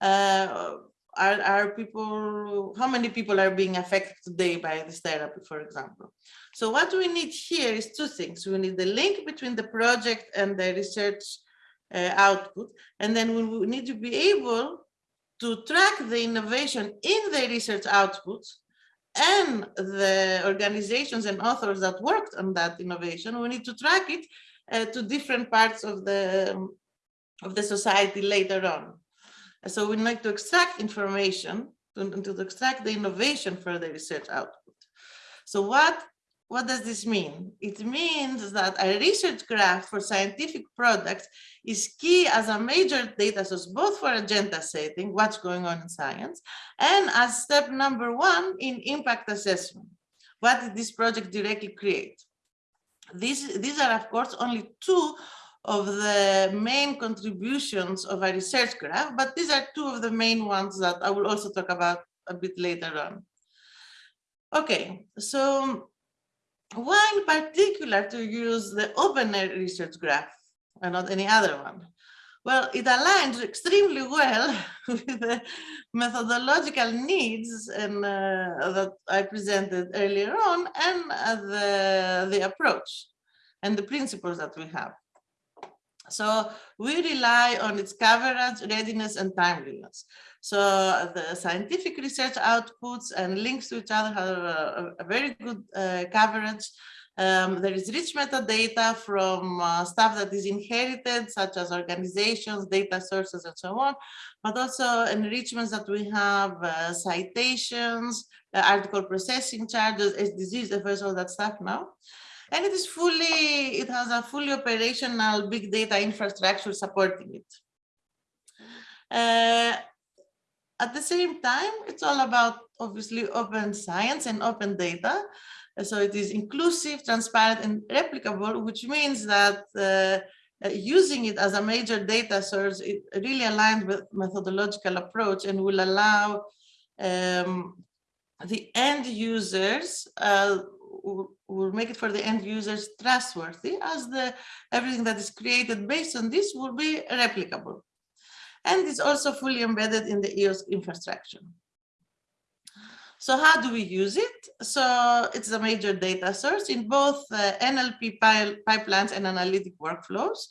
C: Uh, are, are people, how many people are being affected today by this therapy, for example? So what we need here is two things. We need the link between the project and the research uh, output. And then we need to be able to track the innovation in the research outputs and the organizations and authors that worked on that innovation. We need to track it uh, to different parts of the, of the society later on. So we need to extract information to, to extract the innovation for the research output. So what what does this mean? It means that a research graph for scientific products is key as a major data source, both for agenda setting, what's going on in science, and as step number one in impact assessment. What did this project directly create? These, these are, of course, only two of the main contributions of a research graph, but these are two of the main ones that I will also talk about a bit later on. Okay, so why in particular to use the OpenAIRE research graph and not any other one? Well, it aligns extremely well with the methodological needs and uh, that I presented earlier on and uh, the, the approach and the principles that we have. So we rely on its coverage, readiness, and timeliness. So the scientific research outputs and links to each other have a, a very good uh, coverage. Um, there is rich metadata from uh, stuff that is inherited, such as organizations, data sources, and so on, but also enrichments that we have, uh, citations, uh, article processing charges, SDGs, there's all that stuff now. And it is fully, it has a fully operational big data infrastructure supporting it. Uh, at the same time, it's all about obviously open science and open data. So it is inclusive, transparent, and replicable, which means that uh, using it as a major data source, it really aligns with methodological approach and will allow um, the end users uh, will make it for the end users trustworthy as the everything that is created based on this will be replicable and it's also fully embedded in the EOS infrastructure. So how do we use it? So it's a major data source in both uh, NLP pipelines and analytic workflows.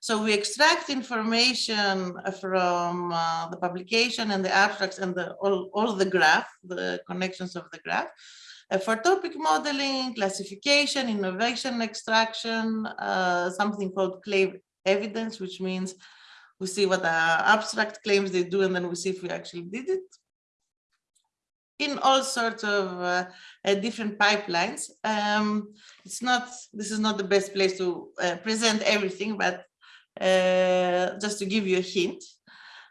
C: So we extract information from uh, the publication and the abstracts and the, all, all the graph, the connections of the graph. Uh, for topic modeling, classification, innovation extraction, uh, something called claim evidence, which means we see what abstract claims they do, and then we see if we actually did it in all sorts of uh, uh, different pipelines. Um, it's not, this is not the best place to uh, present everything, but uh, just to give you a hint.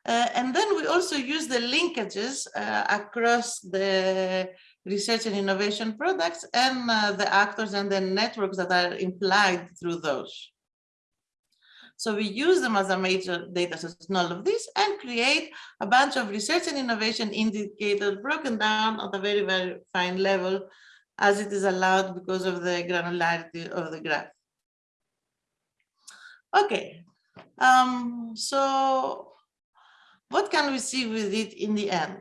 C: Uh, and then we also use the linkages across the research and innovation products and the actors and the networks that are implied through those. So we use them as a major data source in all of this and create a bunch of research and innovation indicators broken down at a very, very fine level as it is allowed because of the granularity of the graph. Okay, um, so what can we see with it in the end?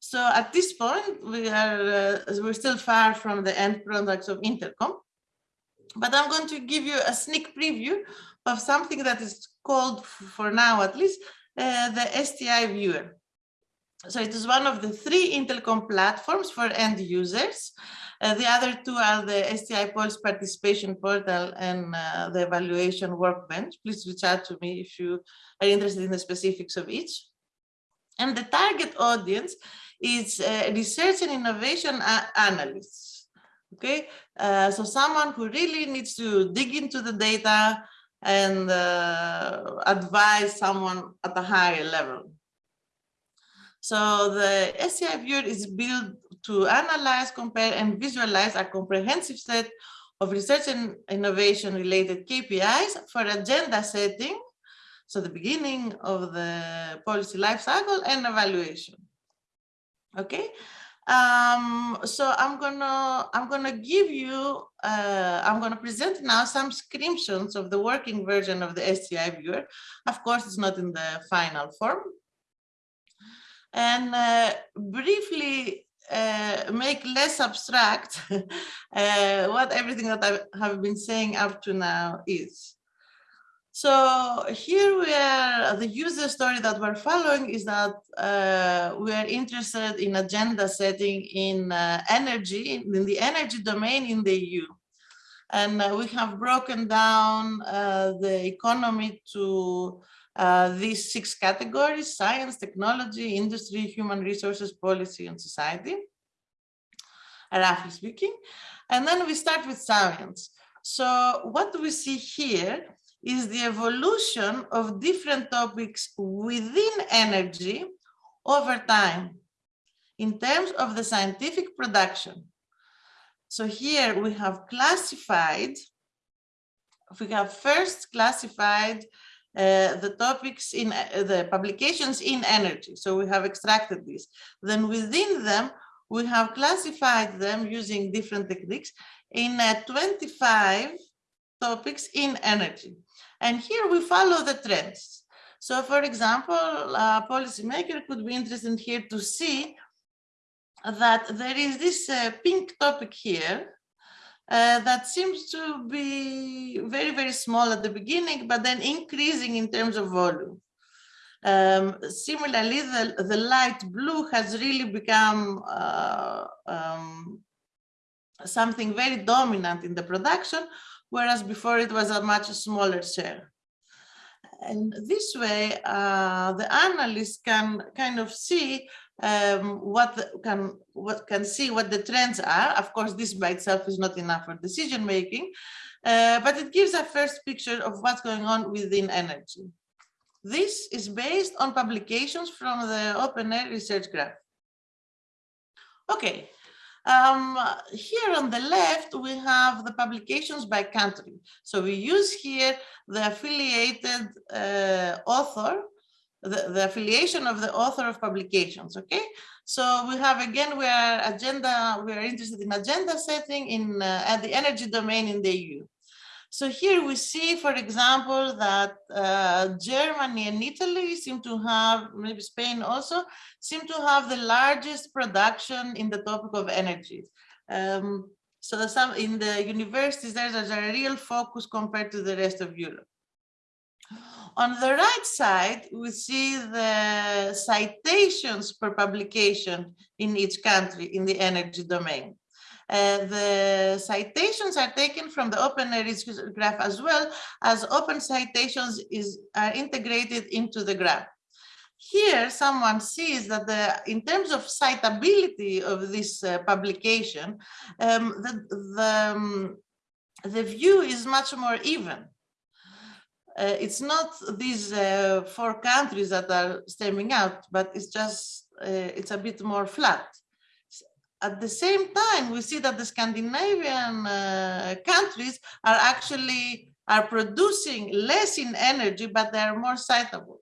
C: So at this point, we are uh, we're still far from the end products of IntelComp, but I'm going to give you a sneak preview of something that is called, for now at least, uh, the STI viewer. So it is one of the three IntelComp platforms for end users. Uh, the other two are the STI Pulse participation portal and uh, the evaluation workbench. Please reach out to me if you are interested in the specifics of each. And the target audience is uh, research and innovation analysts. Okay, uh, so someone who really needs to dig into the data, and uh, advise someone at a higher level. So the STI viewer is built to analyze, compare, and visualize a comprehensive set of research and innovation related KPIs for agenda setting So the beginning of the policy life cycle and evaluation. Okay, um, so I'm gonna I'm gonna give you uh, I'm gonna present now some screenshots of the working version of the STI viewer. Of course, it's not in the final form. And uh, briefly uh, make less abstract uh, what everything that I have been saying up to now is. So here we are, the user story that we're following is that uh, we are interested in agenda setting in uh, energy, in the energy domain in the EU. And uh, we have broken down uh, the economy to uh, these six categories, science, technology, industry, human resources, policy, and society, roughly speaking. And then we start with science. So what do we see here is the evolution of different topics within energy over time in terms of the scientific production. So here we have classified, we have first classified uh, the topics in uh, the publications in energy. So we have extracted these. Then within them, we have classified them using different techniques in uh, 25 topics in energy. And here we follow the trends. So for example, a policymaker could be interested here to see that there is this uh, pink topic here uh, that seems to be very, very small at the beginning, but then increasing in terms of volume. Um, similarly, the, the light blue has really become uh, um, something very dominant in the production, whereas before it was a much smaller share. And this way, uh, the analyst can kind of see um, what can what can see what the trends are. Of course, this by itself is not enough for decision making, uh, but it gives a first picture of what's going on within energy. This is based on publications from the OpenAIRE research graph. Okay, um, here on the left, we have the publications by country. So we use here the affiliated uh, author, the, the affiliation of the author of publications, okay? So we have, again, we are agenda, we are interested in agenda setting in uh, at the energy domain in the EU. So here we see, for example, that uh, Germany and Italy seem to have, maybe Spain also, seem to have the largest production in the topic of energy. Um, so some in the universities, there's a real focus compared to the rest of Europe. On the right side, we see the citations per publication in each country in the energy domain. Uh, the citations are taken from the open graph as well as OpenCitations is are integrated into the graph. Here, someone sees that the, in terms of citability of this uh, publication, um, the, the, um, the view is much more even. Uh, it's not these uh, four countries that are stemming out, but it's just, uh, it's a bit more flat at the same time, we see that the Scandinavian uh, countries are actually are producing less in energy, but they are more citable.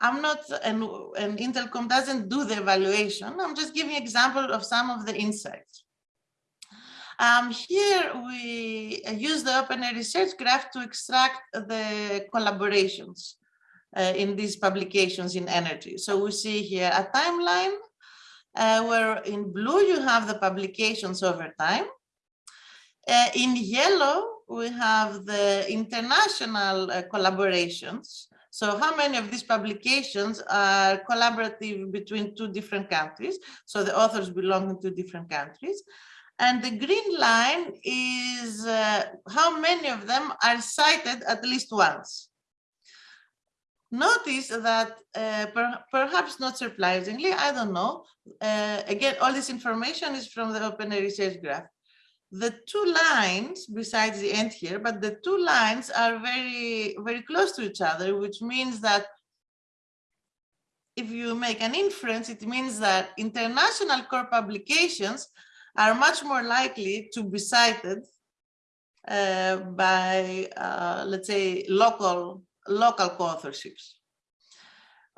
C: I'm not, and, and IntelComp doesn't do the evaluation. I'm just giving example of some of the insights. Um, here we use the OpenAIRE research graph to extract the collaborations uh, in these publications in energy. So we see here a timeline uh, where in blue you have the publications over time. Uh, in yellow, we have the international uh, collaborations. So how many of these publications are collaborative between two different countries? So the authors belong to different countries. And the green line is uh, how many of them are cited at least once. Notice that uh, per perhaps not surprisingly, I don't know, uh, again, all this information is from the Open research graph. The two lines, besides the end here, but the two lines are very, very close to each other, which means that if you make an inference, it means that international core publications are much more likely to be cited uh, by, uh, let's say, local local co-authorships.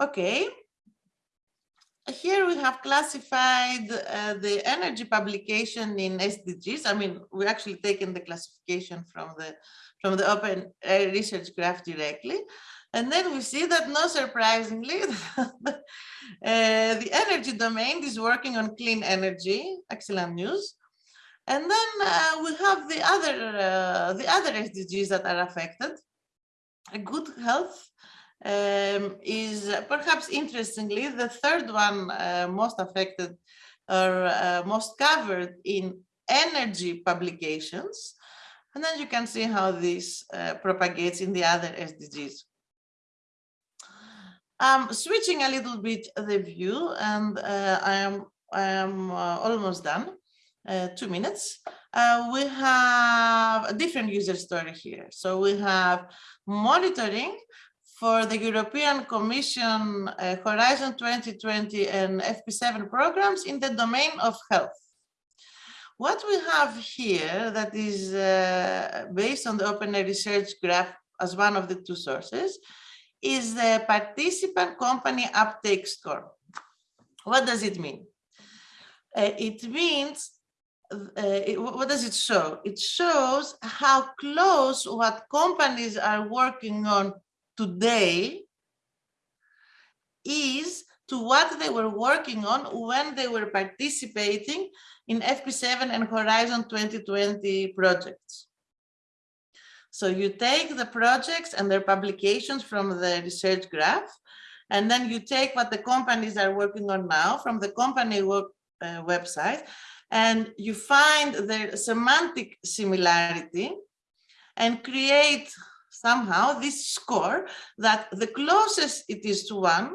C: Okay. Here we have classified uh, the energy publication in SDGs. I mean, we actually taken the classification from the from the Open Research Graph directly. And then we see that, not surprisingly, uh, the energy domain is working on clean energy. Excellent news. And then uh, we have the other uh, the other SDGs that are affected. Good health um, is perhaps interestingly the third one uh, most affected or uh, most covered in energy publications. And then you can see how this uh, propagates in the other SDGs. I'm switching a little bit the view and uh, I am, I am uh, almost done, uh, two minutes. Uh, we have a different user story here. So we have monitoring for the European Commission uh, Horizon 2020 and FP7 programs in the domain of health. What we have here that is uh, based on the Open Research Graph as one of the two sources is the participant company uptake score. What does it mean? Uh, it means, it, what does it show? It shows how close what companies are working on today is to what they were working on when they were participating in FP7 and Horizon 2020 projects. So you take the projects and their publications from the research graph, and then you take what the companies are working on now from the company work, uh, website, and you find the semantic similarity and create somehow this score that the closest it is to one,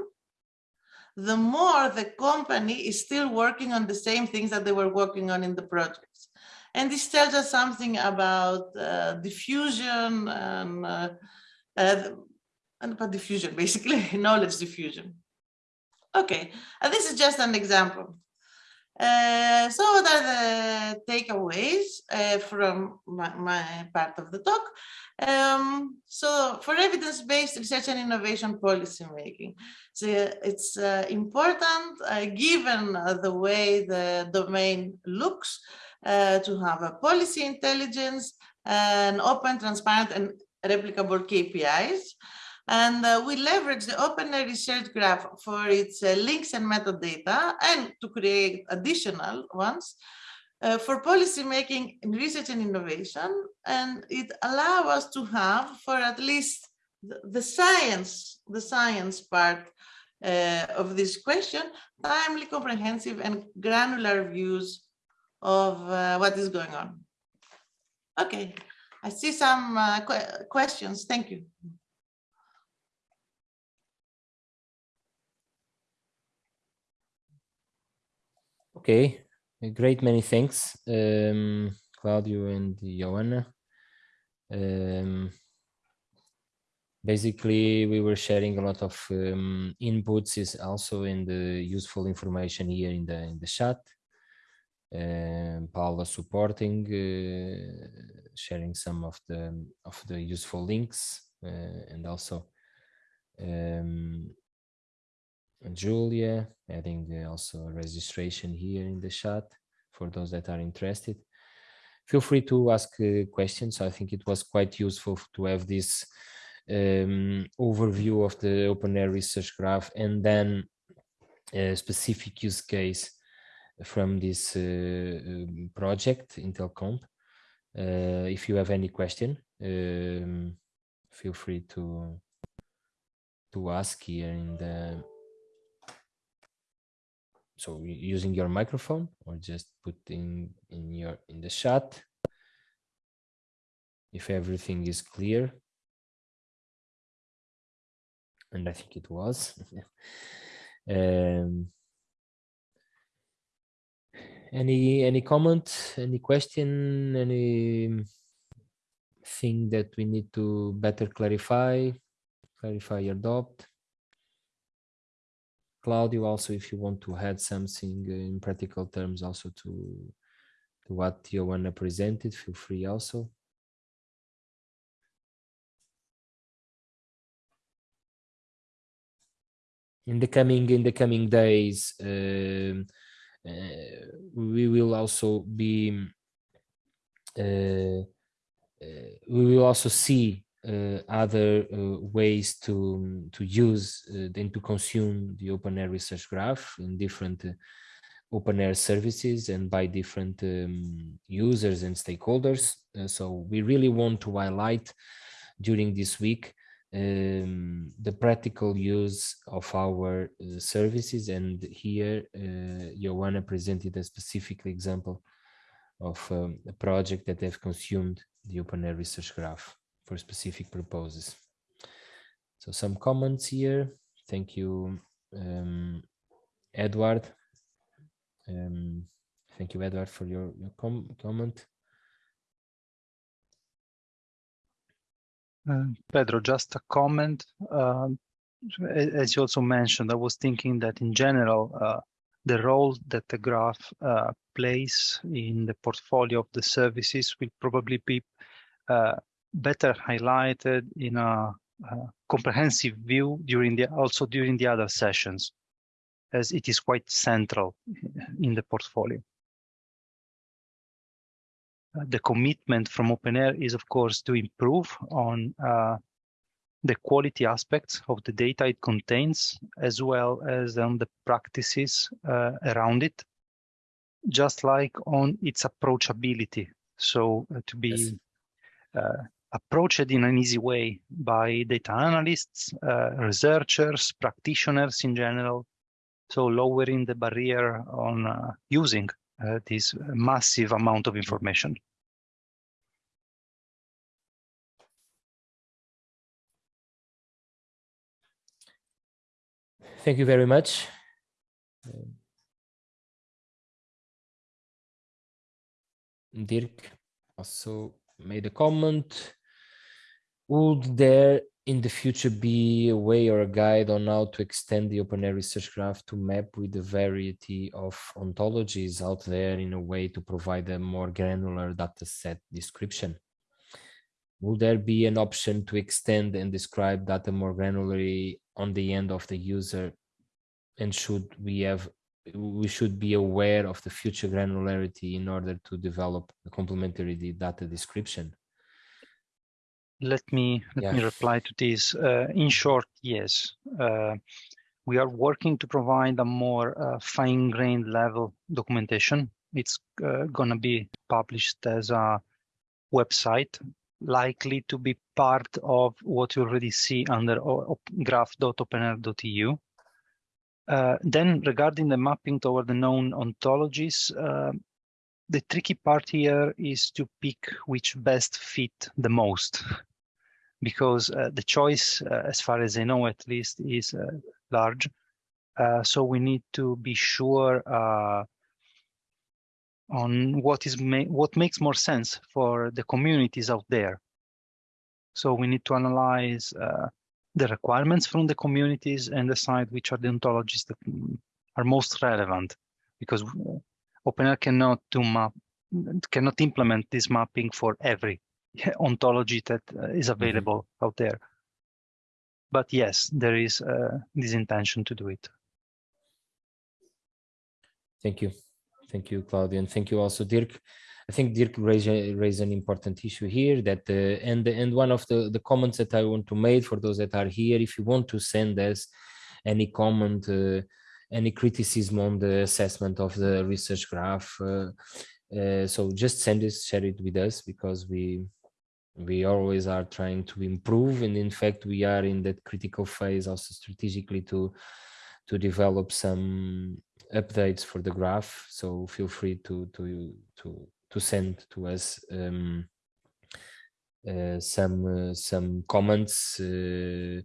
C: the more the company is still working on the same things that they were working on in the projects. And this tells us something about uh, diffusion and, uh, uh, and about diffusion, basically, knowledge diffusion. Okay, this is just an example. Uh, so what are the takeaways uh, from my, my, part of the talk? Um, so for evidence-based research and innovation policy making, so it's uh, important uh, given the way the domain looks uh, to have a policy intelligence and open, transparent, and replicable KPIs. And uh, we leverage the Open Research Graph for its uh, links and metadata and to create additional ones uh, for policy making in research and innovation. And it allows us to have for at least the, the science, the science part uh, of this question, timely, comprehensive and granular views of uh, what is going on. Okay, I see some uh, qu questions. Thank you.
A: Okay, a great many thanks, um, Claudio and Ioanna. Um, basically, we were sharing a lot of um, inputs is also in the useful information here in the in the chat. Um, Paula supporting, uh, sharing some of the of the useful links, uh, and also um, Julia adding also registration here in the chat for those that are interested. Feel free to ask uh, questions. I think it was quite useful to have this um, overview of the OpenAIRE research graph and then a specific use case from this uh, um, project IntelComp. Uh, if you have any question, um, feel free to to ask here in the so using your microphone or just putting in your in the chat. If everything is clear. And i think it was. Um, any any comment any question any thing that we need to better clarify clarify your doubt Claudio, also if you want to add something in practical terms also to, to what Ioanna presented, feel free also. in the coming in the coming days uh, uh, we will also be uh, uh we will also see other uh, ways to to use and to consume the OpenAIRE research graph in different OpenAIRE services and by different um, users and stakeholders. so we really want to highlight during this week um, the practical use of our uh, services and here uh, Ioanna presented a specific example of um, a project that have consumed the OpenAIRE research graph for specific purposes. So some comments here. Thank you, um, Edward. Um, thank you, Edward, for your, your com comment.
B: Uh, Pedro, just a comment. Uh, as you also mentioned, I was thinking that in general, uh, the role that the graph uh, plays in the portfolio of the services will probably be uh, better highlighted in a, a, comprehensive view during the also during the other sessions, as it is quite central in the portfolio. Uh, the commitment from OpenAIRE is, of course, to improve on uh, the quality aspects of the data it contains, as well as on the practices uh, around it, just like on its approachability. So uh, to be yes. Uh, approached in an easy way by data analysts, uh, researchers, practitioners in general. So lowering the barrier on using this massive amount of information.
A: Thank you very much. Dirk also made a comment. Would there in the future be a way or a guide on how to extend the OpenAIRE research graph to map with the variety of ontologies out there in a way to provide a more granular data set description? Will there be an option to extend and describe data more granularly on the end of the user and should we have we should be aware of the future granularity in order to develop a complementary data description
B: let me let yeah. me reply to this uh, in short yes uh, we are working to provide a more uh, fine-grained level documentation it's uh, going to be published as a website likely to be part of what you already see under graph.openaire.eu. Uh, then regarding the mapping toward the known ontologies, uh, the tricky part here is to pick which best fit the most because uh, the choice, uh, as far as I know at least, is uh, large. Uh, so we need to be sure on what is ma what makes more sense for the communities out there. So we need to analyze uh, the requirements from the communities and decide which are the ontologies that are most relevant because OpenAIRE cannot do map cannot implement this mapping for every ontology that uh, is mm-hmm. available mm -hmm. out there. But yes, there is uh, this intention to do it.
A: Thank you. Thank you, Claudio, and thank you also, Dirk. I think Dirk raised, raised an important issue here that uh, and and one of the the comments that I want to make for those that are here, if you want to send us any comment, uh, any criticism on the assessment of the research graph, uh, uh so just send it, share it with us because we we always are trying to improve, and in fact we are in that critical phase also strategically to to develop some updates for the graph. So feel free to to to to send to us um, uh, some uh, some comments uh,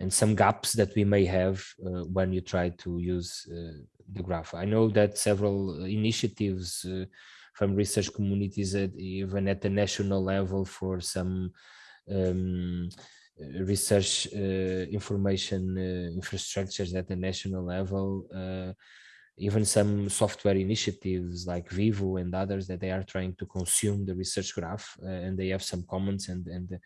A: and some gaps that we may have uh, when you try to use uh, the graph. I know that several initiatives uh, from research communities, at, even at the national level, for some um, research information infrastructures at the national level even some software initiatives like Vivo and others that they are trying to consume the research graph uh, and they have some comments and, and uh,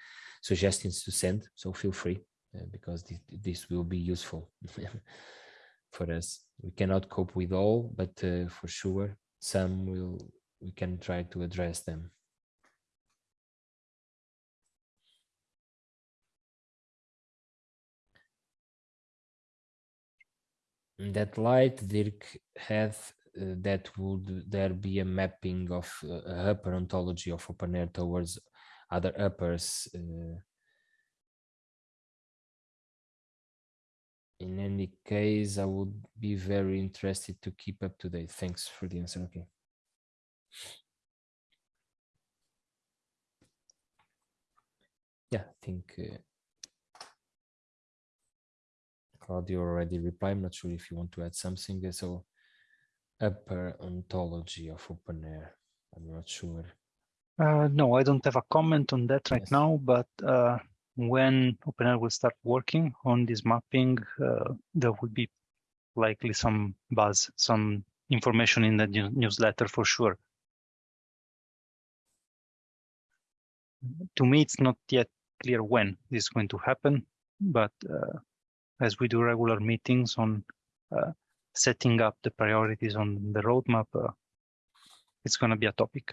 A: suggestions to send. So feel free uh, because this, this will be useful for us. We cannot cope with all, but uh, for sure, some will, we can try to address them. In that light, Dirk had uh, that would there be a mapping of uh, upper ontology of OpenAIRE towards other uppers uh, in any case, I would be very interested to keep up to date. Thanks for the answer. Okay. Yeah, I think uh, Claudio already replied. I'm not sure if you want to add something. So upper ontology of OpenAIRE. I'm not sure.
B: Uh, no, I don't have a comment on that right
A: Yes.
B: now, but uh, when OpenAIRE will start working on this mapping, uh, there will be likely some buzz, some information in the new- newsletter for sure. To me, it's not yet clear when this is going to happen, but uh, as we do regular meetings on uh, setting up the priorities on the roadmap, uh, it's going to be a topic.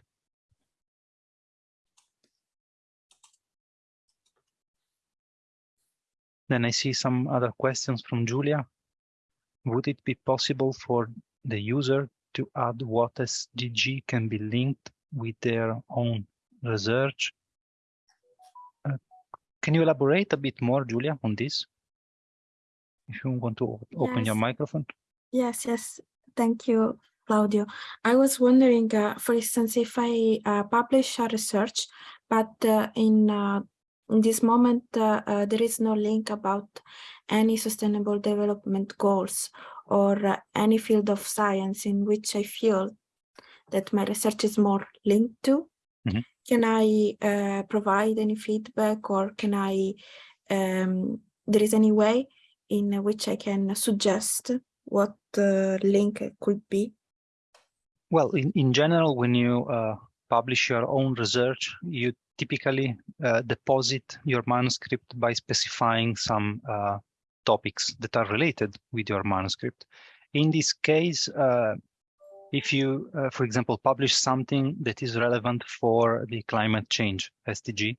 B: Then I see some other questions from Julia. Would it be possible for the user to add what SDG can be linked with their own research? Uh, can you elaborate a bit more, Julia, on this? If you want to open your microphone.
D: Yes, yes. Thank you, Claudio. I was wondering, uh, for instance, if I uh, publish a research, but uh, in, uh, in this moment uh, uh, there is no link about any sustainable development goals or uh, any field of science in which I feel that my research is more linked to.
B: Mhm.
D: Can I uh, provide any feedback or can I, um, there is any way in which I can suggest what the link could be?
B: Well, in, in general, when you uh, publish your own research, you typically uh, deposit your manuscript by specifying some uh, topics that are related with your manuscript. In this case, uh, if you, uh, for example, publish something that is relevant for the climate change SDG,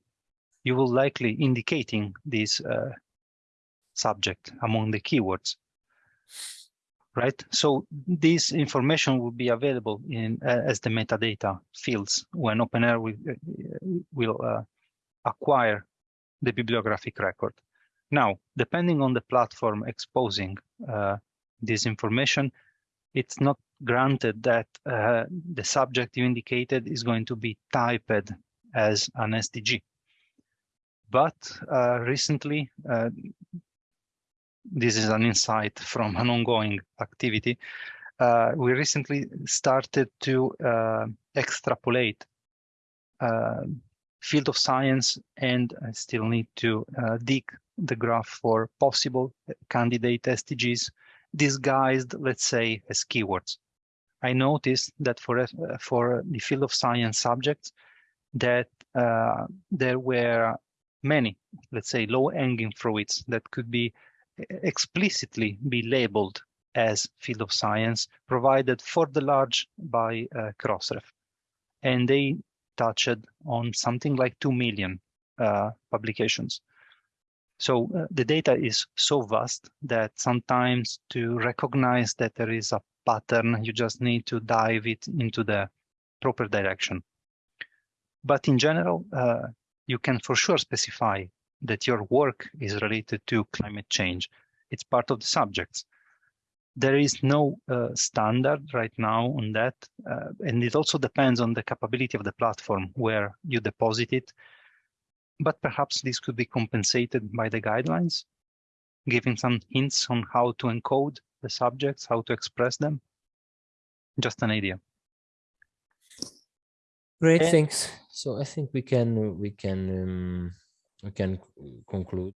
B: you will likely indicating this uh, subject among the keywords right? So this information will be available in uh, as the metadata fields when OpenAIRE will, uh, will uh, acquire the bibliographic record. Now, depending on the platform exposing uh, this information, it's not granted that uh, the subject you indicated is going to be typed as an SDG. But uh, recently, this is an insight from an ongoing activity. Uh, we recently started to uh, extrapolate uh, field of science and I still need to uh, dig the graph for possible candidate SDGs disguised, let's say, as keywords. I noticed that for, uh, for the field of science subjects that uh, there were many, let's say, low-hanging fruits that could be explicitly be labeled as field of science provided for the large by uh, Crossref. And they touched on something like 2 million uh, publications. So uh, the data is so vast that sometimes to recognize that there is a pattern, you just need to dive it into the proper direction. But in general, uh, you can for sure specify that your work is related to climate change. It's part of the subjects. There is no uh, standard right now on that. Uh, and it also depends on the capability of the platform where you deposit it. But perhaps this could be compensated by the guidelines, giving some hints on how to encode the subjects, how to express them. Just an idea.
A: Great,
B: And-
A: thanks. So I think we can we can um, we can mm, conclude.